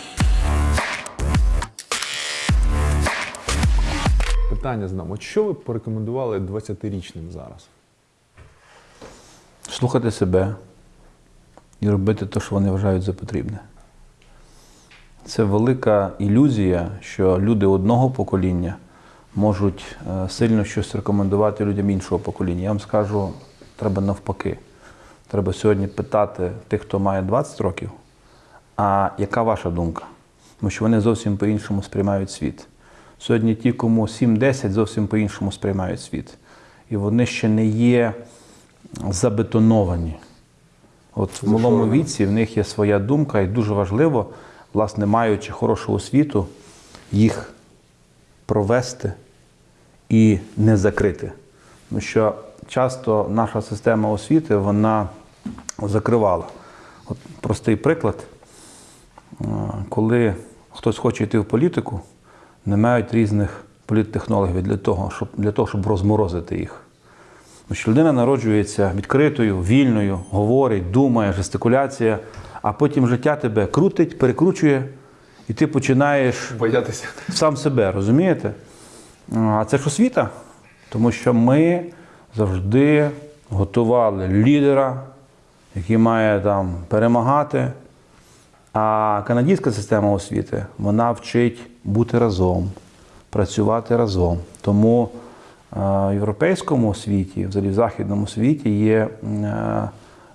Питання знам. От що ви б порекомендували 20-річним зараз? Слухати себе і робити те, що вони вважають за потрібне. Це велика ілюзія, що люди одного покоління можуть е, сильно щось рекомендувати людям іншого покоління. Я вам скажу, треба навпаки. Треба сьогодні питати тих, хто має 20 років, а яка ваша думка? Тому що вони зовсім по-іншому сприймають світ. Сьогодні ті, кому 7-10, зовсім по-іншому сприймають світ. І вони ще не є забетоновані. От в малому віці в них є своя думка, і дуже важливо, власне, маючи хорошу освіту, їх провести і не закрити. Тому що часто наша система освіти вона закривала. От простий приклад, Е, коли хтось хоче йти в політику, не мають різних політтехнологів для того, щоб, для того, щоб розморозити їх. Що людина народжується відкритою, вільною, говорить, думає, жестикуляція, а потім життя тебе крутить, перекручує, і ти починаєш Боятися. сам себе, розумієте? А це ж освіта, тому що ми завжди готували лідера, який має там перемагати. А канадська система освіти вона вчить бути разом, працювати разом. Тому е, в європейському світі, взагалі в західному світі, є е,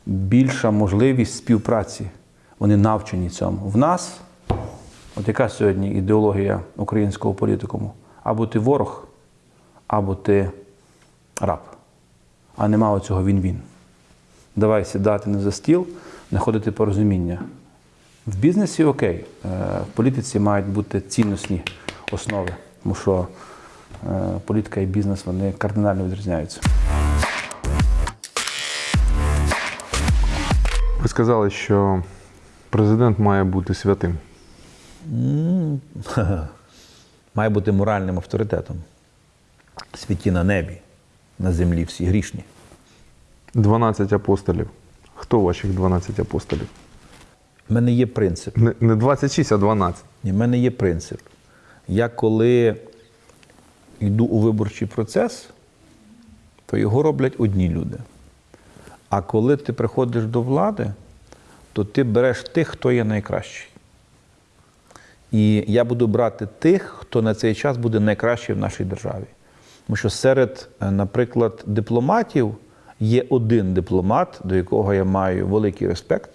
більша можливість співпраці. Вони навчені цьому. В нас, от яка сьогодні ідеологія українського політикуму? Або ти ворог, або ти раб. А нема оцього він-він. Давай сідати не за стіл, знаходити порозуміння. В бізнесі окей, е, в політиці мають бути цінностні основи, тому що е, політика і бізнес вони кардинально відрізняються. Ви сказали, що президент має бути святим. <laughs> має бути моральним авторитетом. Святі на небі, на землі всі грішні. 12 апостолів. Хто ваших 12 апостолів? У мене є принцип. Не, не 26, а 12. Ні, в мене є принцип. Я коли йду у виборчий процес, то його роблять одні люди. А коли ти приходиш до влади, то ти береш тих, хто є найкращий. І я буду брати тих, хто на цей час буде найкращий в нашій державі. Тому що серед, е, наприклад, дипломатів є один дипломат, до якого я маю великий респект,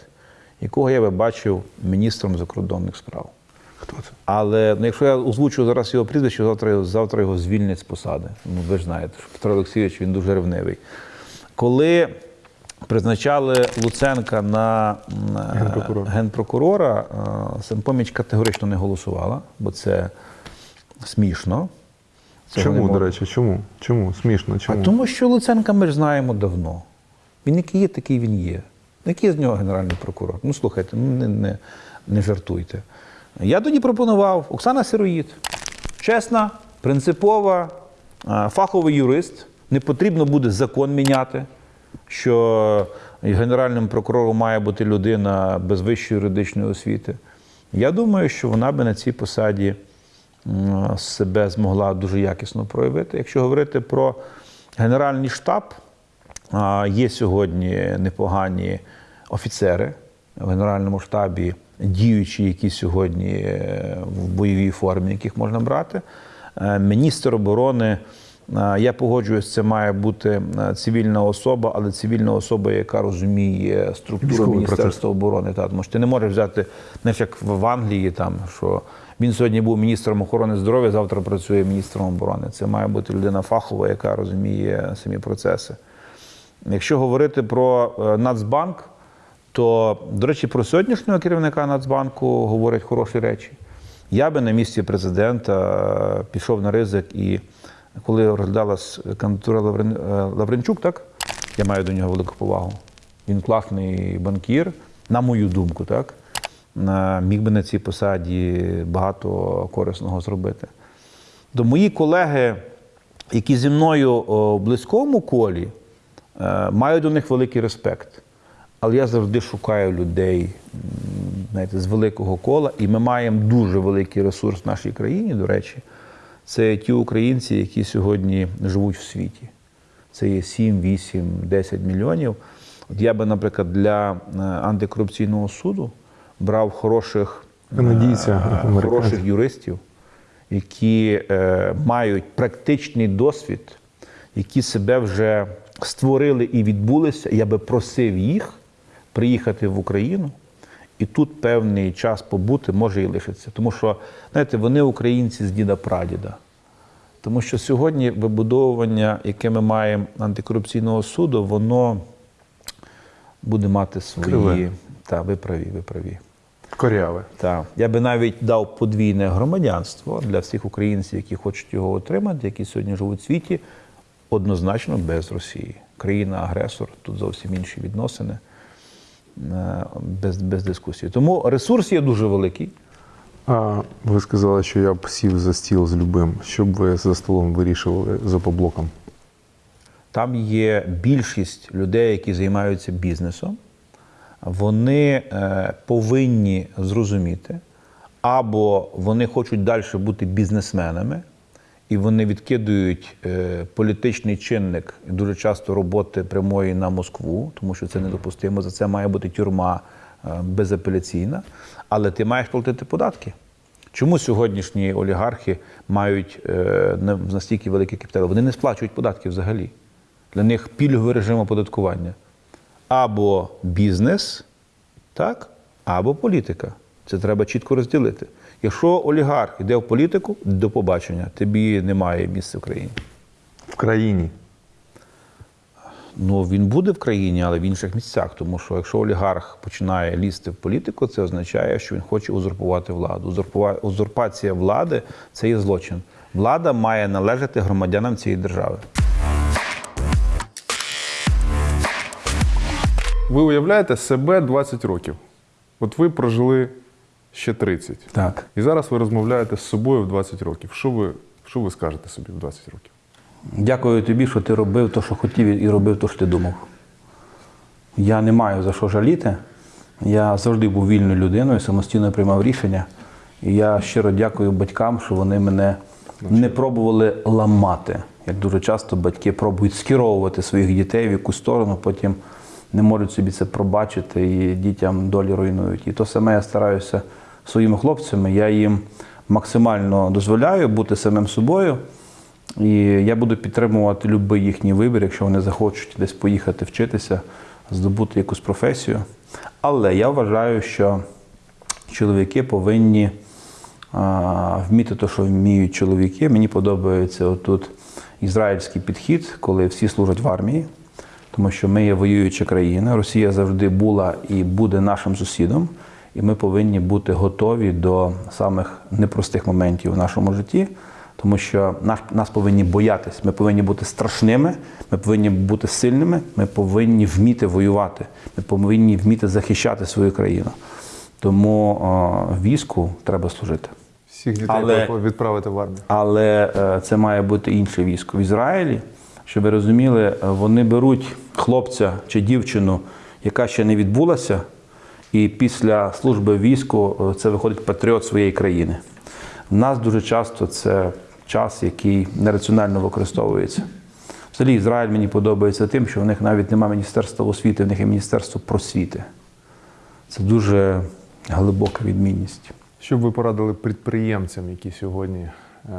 якого я би бачив міністром закордонних справ. Хто це? Але ну, якщо я озвучу зараз його прізвище, завтра, завтра його звільнять з посади. Ну, ви ж знаєте, що Петро Олексійович він дуже ревнивий. Коли призначали Луценка на е, Генпрокурора. генпрокурора, е, самопоміч категорично не голосувала, бо це смішно. Цього Чому, до речі, чому? Чому? Смішно, чому? а тому, що Луценка ми ж знаємо давно. Він який є, такий він є. Який з нього генеральний прокурор? Ну слухайте, ну не, не, не жартуйте. Я тоді пропонував Оксана Сироїд. Чесна, принципова, фаховий юрист. Не потрібно буде закон міняти, що генеральним прокурором має бути людина без вищої юридичної освіти. Я думаю, що вона би на цій посаді себе змогла дуже якісно проявити. Якщо говорити про Генеральний штаб, є сьогодні непогані офіцери в Генеральному штабі, діючі, які сьогодні е, в бойовій формі, яких можна брати. Е, Міністр оборони. е, Я погоджуюсь, це має бути цивільна особа, але цивільна особа, яка розуміє структуру Міністерства оборони. Та, тому що ти не можеш взяти, знаєш, як в Англії, там, що він сьогодні був міністром охорони здоров'я, завтра працює міністром оборони. Це має бути людина фахова, яка розуміє самі процеси. Якщо говорити про е, Нацбанк, то, до речі, про сьогоднішнього керівника Нацбанку говорять хороші речі. Я би на місці президента е, пішов на ризик і коли розглядалась кандидатура Лаврен... е, Лавренчук, так? Я маю до нього велику повагу. Він класний банкір, на мою думку, так? Міг би на цій посаді багато корисного зробити. То мої колеги, які зі мною в близькому колі, е, маю до них великий респект. Але я завжди шукаю людей знаєте, з великого кола, і ми маємо дуже великий ресурс в нашій країні, до речі. Це ті українці, які сьогодні живуть в світі. Це є 7, 8, 10 мільйонів. От я би, наприклад, для е, антикорупційного суду брав хороших, е, Канадійця, хороших юристів, які е, мають практичний досвід, які себе вже створили і відбулися. Я би просив їх приїхати в Україну і тут певний час побути, може і лишиться. Тому що, знаєте, вони українці з діда прадіда. Тому що сьогодні вибудовування, яке ми маємо антикорупційного суду, воно буде мати свої. Криве. Та, ви праві, ви праві. Коряве. Так. Я би навіть дав подвійне громадянство для всіх українців, які хочуть його отримати, які сьогодні живуть в світі, однозначно без Росії. Країна-агресор, тут зовсім інші відносини, е, без, без дискусії. Тому ресурс є дуже великий. А ви сказали, що я б сів за стіл з любим. Що б ви за столом вирішували за поблоком? Там є більшість людей, які займаються бізнесом. Вони е, повинні зрозуміти, або вони хочуть далі бути бізнесменами, і вони відкидують е, політичний чинник дуже часто роботи прямої на Москву, тому що це недопустимо. За це має бути тюрма е, безапеляційна. Але ти маєш платити податки. Чому сьогоднішні олігархи мають настільки великі капітали? Вони не сплачують податки взагалі. Для них пільговий режим оподаткування. Або бізнес, так, або політика. Це треба чітко розділити. Якщо олігарх йде в політику, до побачення, тобі немає місця в країні. В країні. Ну, він буде в країні, але в інших місцях. Тому що якщо олігарх починає лізти в політику, це означає, що він хоче узурпувати владу. Узурпува- Узурпація влади це є злочин. Влада має належати громадянам цієї держави. Ви уявляєте себе 20 років. От ви прожили ще 30. Так. І зараз ви розмовляєте з собою в 20 років. Що ви, що ви скажете собі в 20 років? Дякую тобі, що ти робив те, що хотів, і робив те, що ти думав. Я не маю за що жаліти. Я завжди був вільною людиною, самостійно приймав рішення. І я щиро дякую батькам, що вони мене не пробували ламати. як дуже часто батьки пробують скеровувати своїх дітей в якусь сторону, потім не можуть собі це пробачити і дітям долі руйнують. І то саме я стараюся своїми хлопцями. Я їм максимально дозволяю бути самим собою. І я буду підтримувати будь-який їхній вибір, якщо вони захочуть десь поїхати вчитися, здобути якусь професію. Але я вважаю, що чоловіки повинні вміти те, що вміють чоловіки. Мені подобається отут ізраїльський підхід, коли всі служать в армії, тому що ми є воююча країна. Росія завжди була і буде нашим сусідом, і ми повинні бути готові до самих непростих моментів в нашому житті. Тому що нас, нас повинні боятись, ми повинні бути страшними, ми повинні бути сильними, ми повинні вміти воювати, ми повинні вміти захищати свою країну. Тому о, війську треба служити. Всіх дітей Але- відправити в армію. Але е, це має бути інше військо. В Ізраїлі, щоб ви розуміли, е, вони беруть хлопця чи дівчину, яка ще не відбулася, і після служби війську е, це виходить патріот своєї країни. В нас дуже часто це час, який нераціонально використовується. Взагалі, Ізраїль мені подобається тим, що в них навіть немає міністерства освіти, в них є міністерство просвіти. Це дуже глибока відмінність. Що б ви порадили підприємцям, які сьогодні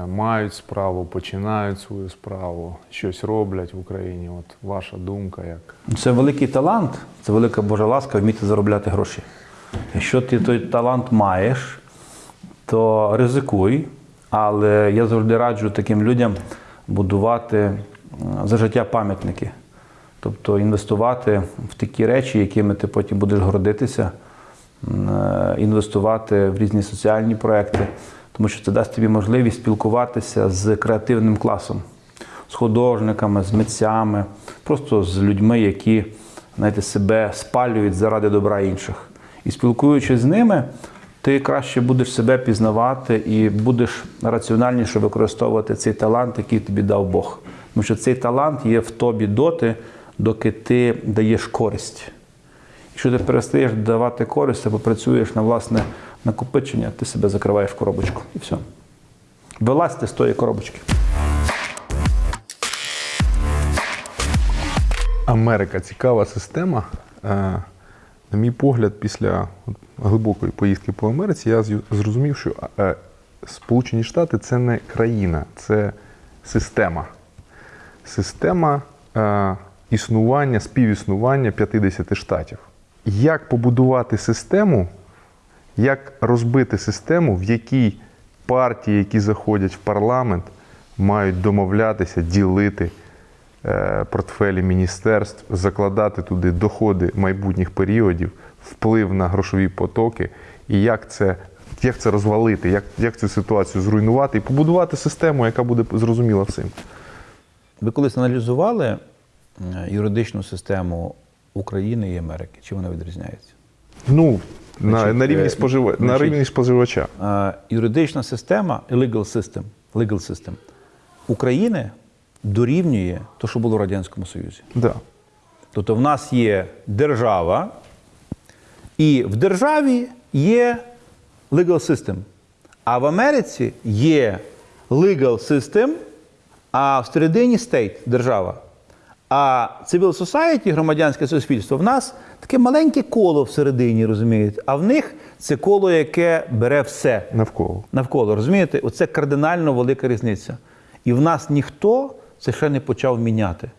мають справу, починають свою справу, щось роблять в Україні? От ваша думка як? Це великий талант, це велика Божа ласка вміти заробляти гроші. Якщо ти той талант маєш, то ризикуй. Але я завжди раджу таким людям будувати за життя пам'ятники. Тобто інвестувати в такі речі, якими ти потім будеш гордитися, е, інвестувати в різні соціальні проекти, тому що це дасть тобі можливість спілкуватися з креативним класом, з художниками, з митцями, просто з людьми, які знаєте, себе спалюють заради добра інших. І спілкуючись з ними, ти краще будеш себе пізнавати і будеш раціональніше використовувати цей талант, який тобі дав Бог. Тому що цей талант є в тобі доти, доки ти даєш користь. Якщо ти перестаєш давати користь або працюєш на власне накопичення, ти себе закриваєш в коробочку. І все. Вилазьте з тої коробочки. Америка цікава система. Е, На мій погляд, після глибокої поїздки по Америці, я зрозумів, що е, Сполучені Штати це не країна, це система. Система е, існування, співіснування 50 штатів. Як побудувати систему, як розбити систему, в якій партії, які заходять в парламент, мають домовлятися, ділити е, портфелі міністерств, закладати туди доходи майбутніх періодів, вплив на грошові потоки, і як це, як це розвалити, як, як цю ситуацію зруйнувати і побудувати систему, яка буде зрозуміла всім. Ви колись аналізували е, юридичну систему України і Америки? Чи вона відрізняється? Ну, Значить, на, рівні е, спожива... на рівні споживача. Е, Юридична система, legal system, legal system України дорівнює те, що було в Радянському Союзі. Да. Тобто в нас є держава, і в державі є legal system. А в Америці є legal system, а всередині state – держава. А civil society, громадянське суспільство, в нас таке маленьке коло всередині, розумієте? А в них це коло, яке бере все Навколо. навколо. Розумієте? Оце кардинально велика різниця. І в нас ніхто це ще не почав міняти.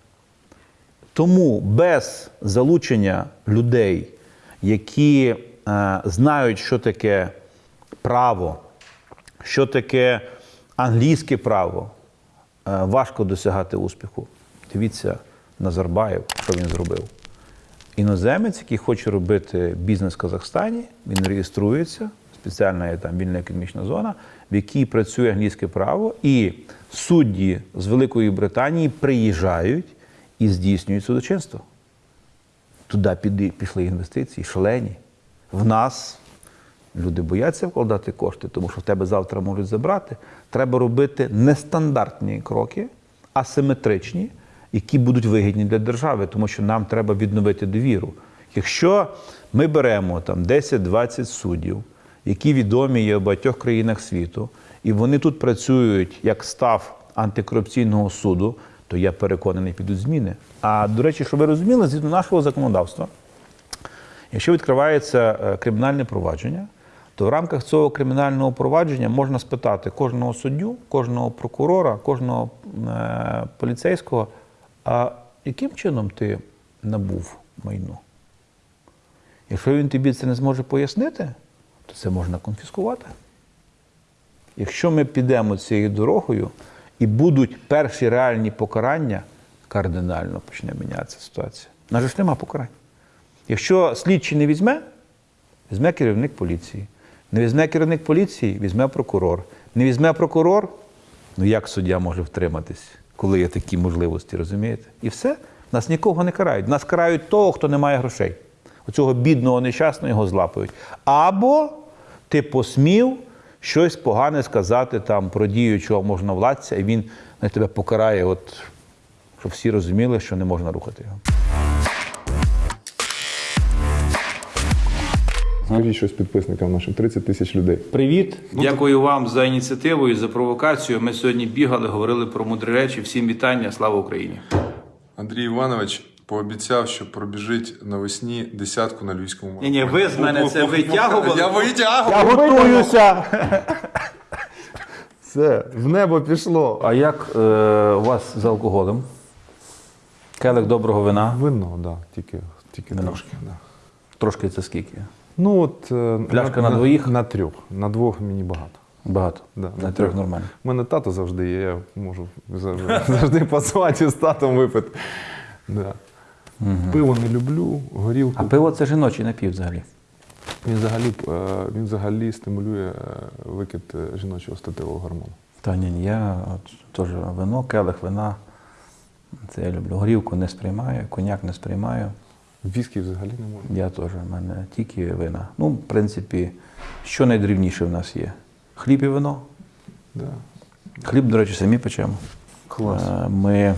Тому без залучення людей, які е, знають, що таке право, що таке англійське право, е, важко досягати успіху. Дивіться Назарбаєв, що він зробив. Іноземець, який хоче робити бізнес в Казахстані, він реєструється, спеціальна є там вільна економічна зона, в якій працює англійське право, і судді з Великої Британії приїжджають і здійснюють судочинство. Туди пішли інвестиції, шалені. В нас люди бояться вкладати кошти, тому що в тебе завтра можуть забрати. Треба робити нестандартні кроки, асиметричні, які будуть вигідні для держави, тому що нам треба відновити довіру. Якщо ми беремо там 10-20 суддів, які відомі є в багатьох країнах світу, і вони тут працюють як став антикорупційного суду, то я переконаний, підуть зміни. А до речі, щоб ви розуміли, згідно нашого законодавства, якщо відкривається е, кримінальне провадження, то в рамках цього кримінального провадження можна спитати кожного суддю, кожного прокурора, кожного е, поліцейського, а яким чином ти набув майно? Якщо він тобі це не зможе пояснити, то це можна конфіскувати. Якщо ми підемо цією дорогою і будуть перші реальні покарання, кардинально почне мінятися ситуація. У нас ж нема покарань. Якщо слідчий не візьме, візьме керівник поліції. Не візьме керівник поліції, візьме прокурор. Не візьме прокурор, ну як суддя може втриматись, коли є такі можливості, розумієте? І все. Нас нікого не карають. Нас карають того, хто не має грошей. Оцього бідного нещасного його злапають. Або ти посмів щось погане сказати там про діючого можновладця, і він на тебе покарає, от, щоб всі розуміли, що не можна рухати його. Скажіть щось підписникам нашим 30 тисяч людей. Привіт, дякую вам за ініціативу і за провокацію. Ми сьогодні бігали, говорили про мудрі речі. Всім вітання, слава Україні! Андрій Іванович пообіцяв, що пробіжить навесні десятку на львівському Ні, ні, ви з мене це витягували. Я витягував. Готуюся! <laughs> Все, в небо пішло. А як е, у вас з алкоголем? Келих доброго вина. Вино, так, да, тільки, тільки Вино. трошки. Да. Трошки це скільки? Ну от е, Пляшка на двоїх? На трьох. На двох мені багато. Багато. Да, На трьох нормально. У мене тато завжди є, я можу завжди, завжди позвати з татом випити. Да. Пиво не люблю, горілку. А пиво це жіночий напів взагалі. Він взагалі, е, він взагалі стимулює е, викид е, жіночого статевого гормону. Та ні, ні, я от, теж вино, келих вина. Це я люблю. Горілку не сприймаю, коньяк не сприймаю. Віскі взагалі не можна. Я теж, в мене тільки вина. Ну, в принципі, що найдрівніше в нас є? Хліб і вино. Да. Хліб, до речі, самі печемо. Клас. Е, Ми,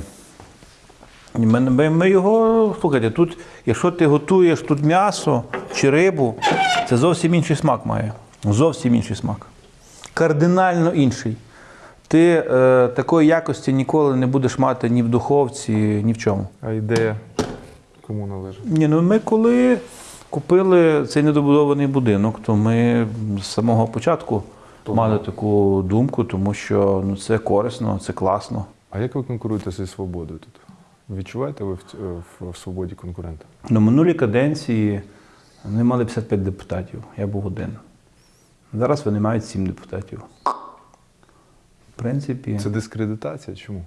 ми, ми, ми його, слухайте, тут, якщо ти готуєш тут м'ясо чи рибу, це зовсім інший смак має. Зовсім інший смак. Кардинально інший. Ти е, такої якості ніколи не будеш мати ні в духовці, ні в чому. А ідея кому належить? Ні, ну ми коли купили цей недобудований будинок, то ми з самого початку мали таку думку, тому що ну, це корисно, це класно. А як ви конкуруєте зі свободою тут? Відчуваєте ви в, в, в свободі конкурента? На минулій каденції вони мали 55 депутатів, я був один. Зараз вони мають 7 депутатів. В принципі, Це дискредитація? Чому?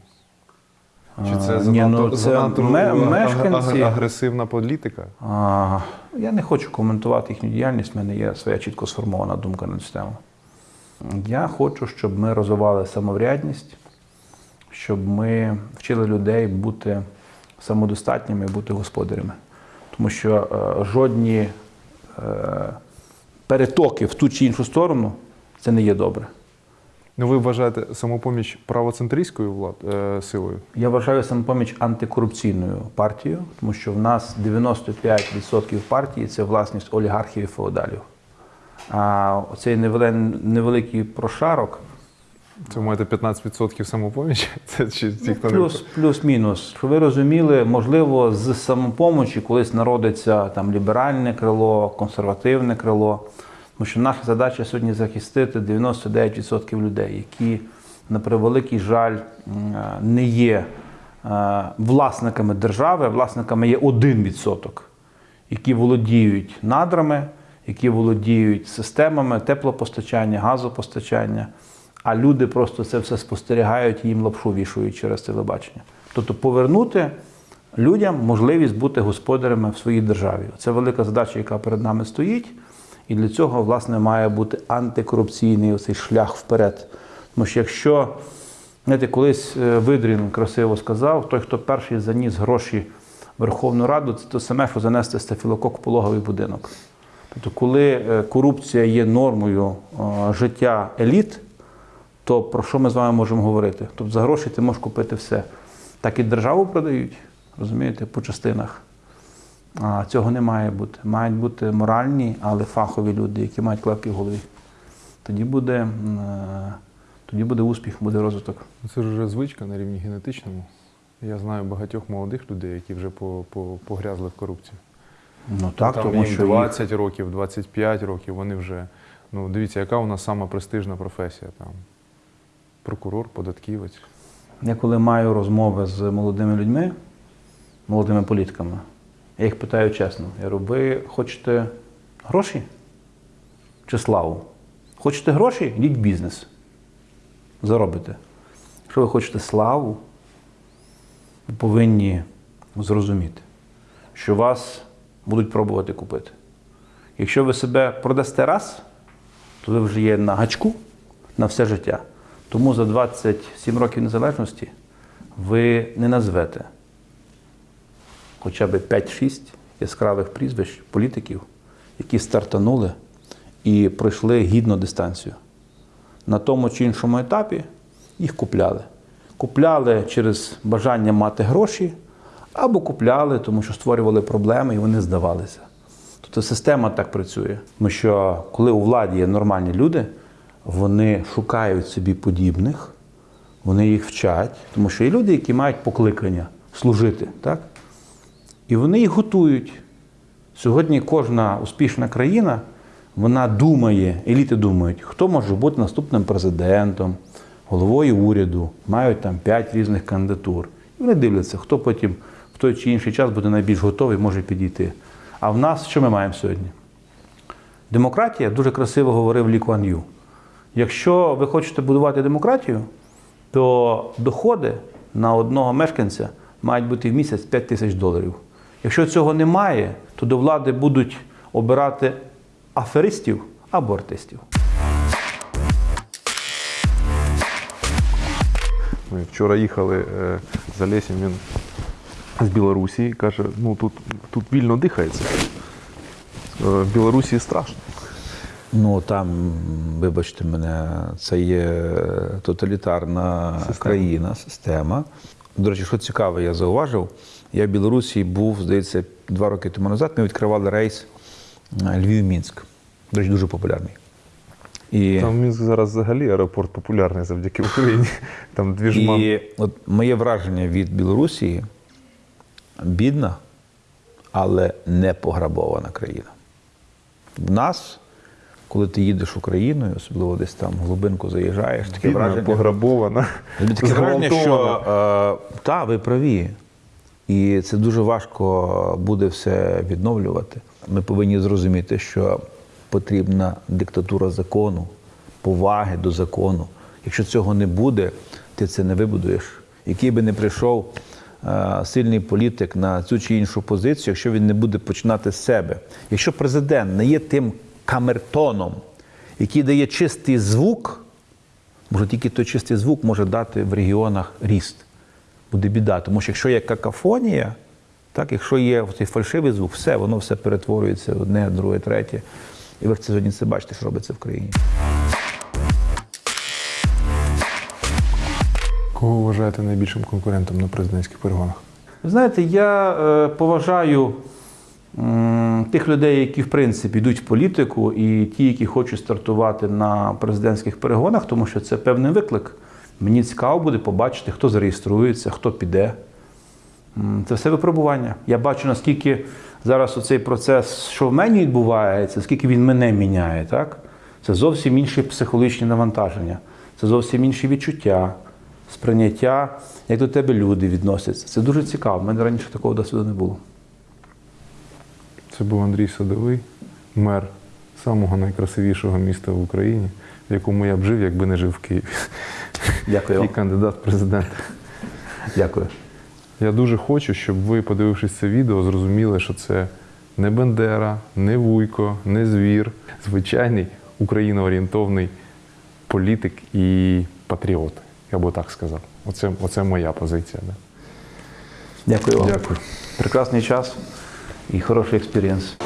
Чи А, це ні, занадто, ну, це занадто мешканці- агресивна політика? А, я не хочу коментувати їхню діяльність, в мене є своя чітко сформована думка на цю тему. Я хочу, щоб ми розвивали самоврядність, щоб ми вчили людей бути самодостатніми бути господарями. Тому що е, жодні е, перетоки в ту чи іншу сторону це не є добре. Ну ви вважаєте самопоміч правоцентристською влад, е, силою? Я вважаю самопоміч антикорупційною партією, тому що в нас 95% партії це власність олігархів і феодалів. А цей невеликий прошарок Це маєте 15% самопомічі? <laughs> Це чи ті, Ну, хто плюс, плюс-мінус. Щоб ви розуміли, можливо, з самопомочі колись народиться там ліберальне крило, консервативне крило. Тому що наша задача сьогодні захистити 99% людей, які, на превеликий жаль, е, не є е, власниками держави, власниками є 1%, які володіють надрами, які володіють системами теплопостачання, газопостачання. А люди просто це все спостерігають і їм лапшу вішують через телебачення. Тобто повернути людям можливість бути господарями в своїй державі. Це велика задача, яка перед нами стоїть. І для цього, власне, має бути антикорупційний оцей шлях вперед. Тому що якщо, знаєте, колись е, Видрін красиво сказав, той, хто перший заніс гроші в Верховну Раду, це те саме, що занести стафілокок в пологовий будинок. Тобто, коли е, корупція є нормою е, життя еліт, то про що ми з вами можемо говорити? Тобто за гроші ти можеш купити все. Так і державу продають, розумієте, по частинах. А цього не має бути. Мають бути моральні, але фахові люди, які мають клепки в голові. Тоді буде, е, тоді буде успіх, буде розвиток. Це ж вже звичка на рівні генетичному. Я знаю багатьох молодих людей, які вже по, по, погрязли в корупції. Ну так, Там тому їм що їх 20 років, 25 років, вони вже. Ну, дивіться, яка у нас сама престижна професія там. Прокурор, податківець. Я коли маю розмови з молодими людьми, молодими політиками, я їх питаю чесно: я говорю, ви хочете гроші чи славу? Хочете гроші? Йдіть в бізнес. Заробите. Якщо ви хочете славу, ви повинні зрозуміти, що вас будуть пробувати купити. Якщо ви себе продасте раз, то ви вже є на гачку на все життя. Тому за 27 років незалежності ви не назвете хоча б 5-6 яскравих прізвищ політиків, які стартанули і пройшли гідну дистанцію. На тому чи іншому етапі їх купляли. Купляли через бажання мати гроші, або купляли, тому що створювали проблеми і вони здавалися. Тобто система так працює. Тому що коли у владі є нормальні люди, вони шукають собі подібних, вони їх вчать, тому що є люди, які мають покликання служити. Так? І вони їх готують. Сьогодні кожна успішна країна, вона думає, еліти думають, хто може бути наступним президентом, головою уряду, мають там п'ять різних кандидатур. І вони дивляться, хто потім в той чи інший час буде найбільш готовий, може підійти. А в нас що ми маємо сьогодні? Демократія дуже красиво говорив Лі Куан Ю. Якщо ви хочете будувати демократію, то доходи на одного мешканця мають бути в місяць 5 тисяч доларів. Якщо цього немає, то до влади будуть обирати аферистів або артистів. Ми вчора їхали е, за Лесем, він з Білорусі і каже, ну тут, тут вільно дихається. Е, В Білорусі страшно. Ну там, вибачте мене, це є тоталітарна країна, система. До речі, що цікаво, я зауважив. Я в Білорусі був, здається, два роки тому назад. Ми відкривали рейс е, Львів-Мінськ. До речі, дуже популярний. І, Там Мінськ зараз взагалі аеропорт популярний завдяки Україні. <laughs> Там дві жма. і от моє враження від Білорусі бідна, але не пограбована країна. В нас, коли ти їдеш Україною, особливо десь там в глибинку заїжджаєш, таке Бідна, враження. пограбована. Таке враження, що е, та, ви праві. І це дуже важко буде все відновлювати. Ми повинні зрозуміти, що потрібна диктатура закону, поваги до закону. Якщо цього не буде, ти це не вибудуєш. Який би не прийшов е, сильний політик на цю чи іншу позицію, якщо він не буде починати з себе. Якщо президент не є тим камертоном, який дає чистий звук, Може, тільки той чистий звук може дати в регіонах ріст. Буде біда. Тому що якщо є какафонія, так, якщо є цей фальшивий звук, все, воно все перетворюється в одне, друге, третє. І ви це сьогодні це бачите, що робиться в країні. Кого вважаєте найбільшим конкурентом на президентських перегонах? Ви знаєте, я е, поважаю м, тих людей, які в принципі йдуть в політику, і ті, які хочуть стартувати на президентських перегонах, тому що це певний виклик. Мені цікаво буде побачити, хто зареєструється, хто піде. Це все випробування. Я бачу, наскільки зараз оцей процес, що в мені відбувається, скільки він мене міняє. Так? Це зовсім інші психологічні навантаження, це зовсім інші відчуття, сприйняття, як до тебе люди відносяться. Це дуже цікаво. У мене раніше такого досвіду не було. Це був Андрій Садовий, мер самого найкрасивішого міста в Україні, в якому я б жив, якби не жив в Києві. Дякую І кандидат в президенти. Дякую. Я дуже хочу, щоб ви, подивившись це відео, зрозуміли, що це не Бендера, не Вуйко, не звір, звичайний україноорієнтовний політик і патріот. Я би так сказав. Оце, оце моя позиція. Да. Дякую вам. Дякую. Прекрасний час і хороший experience.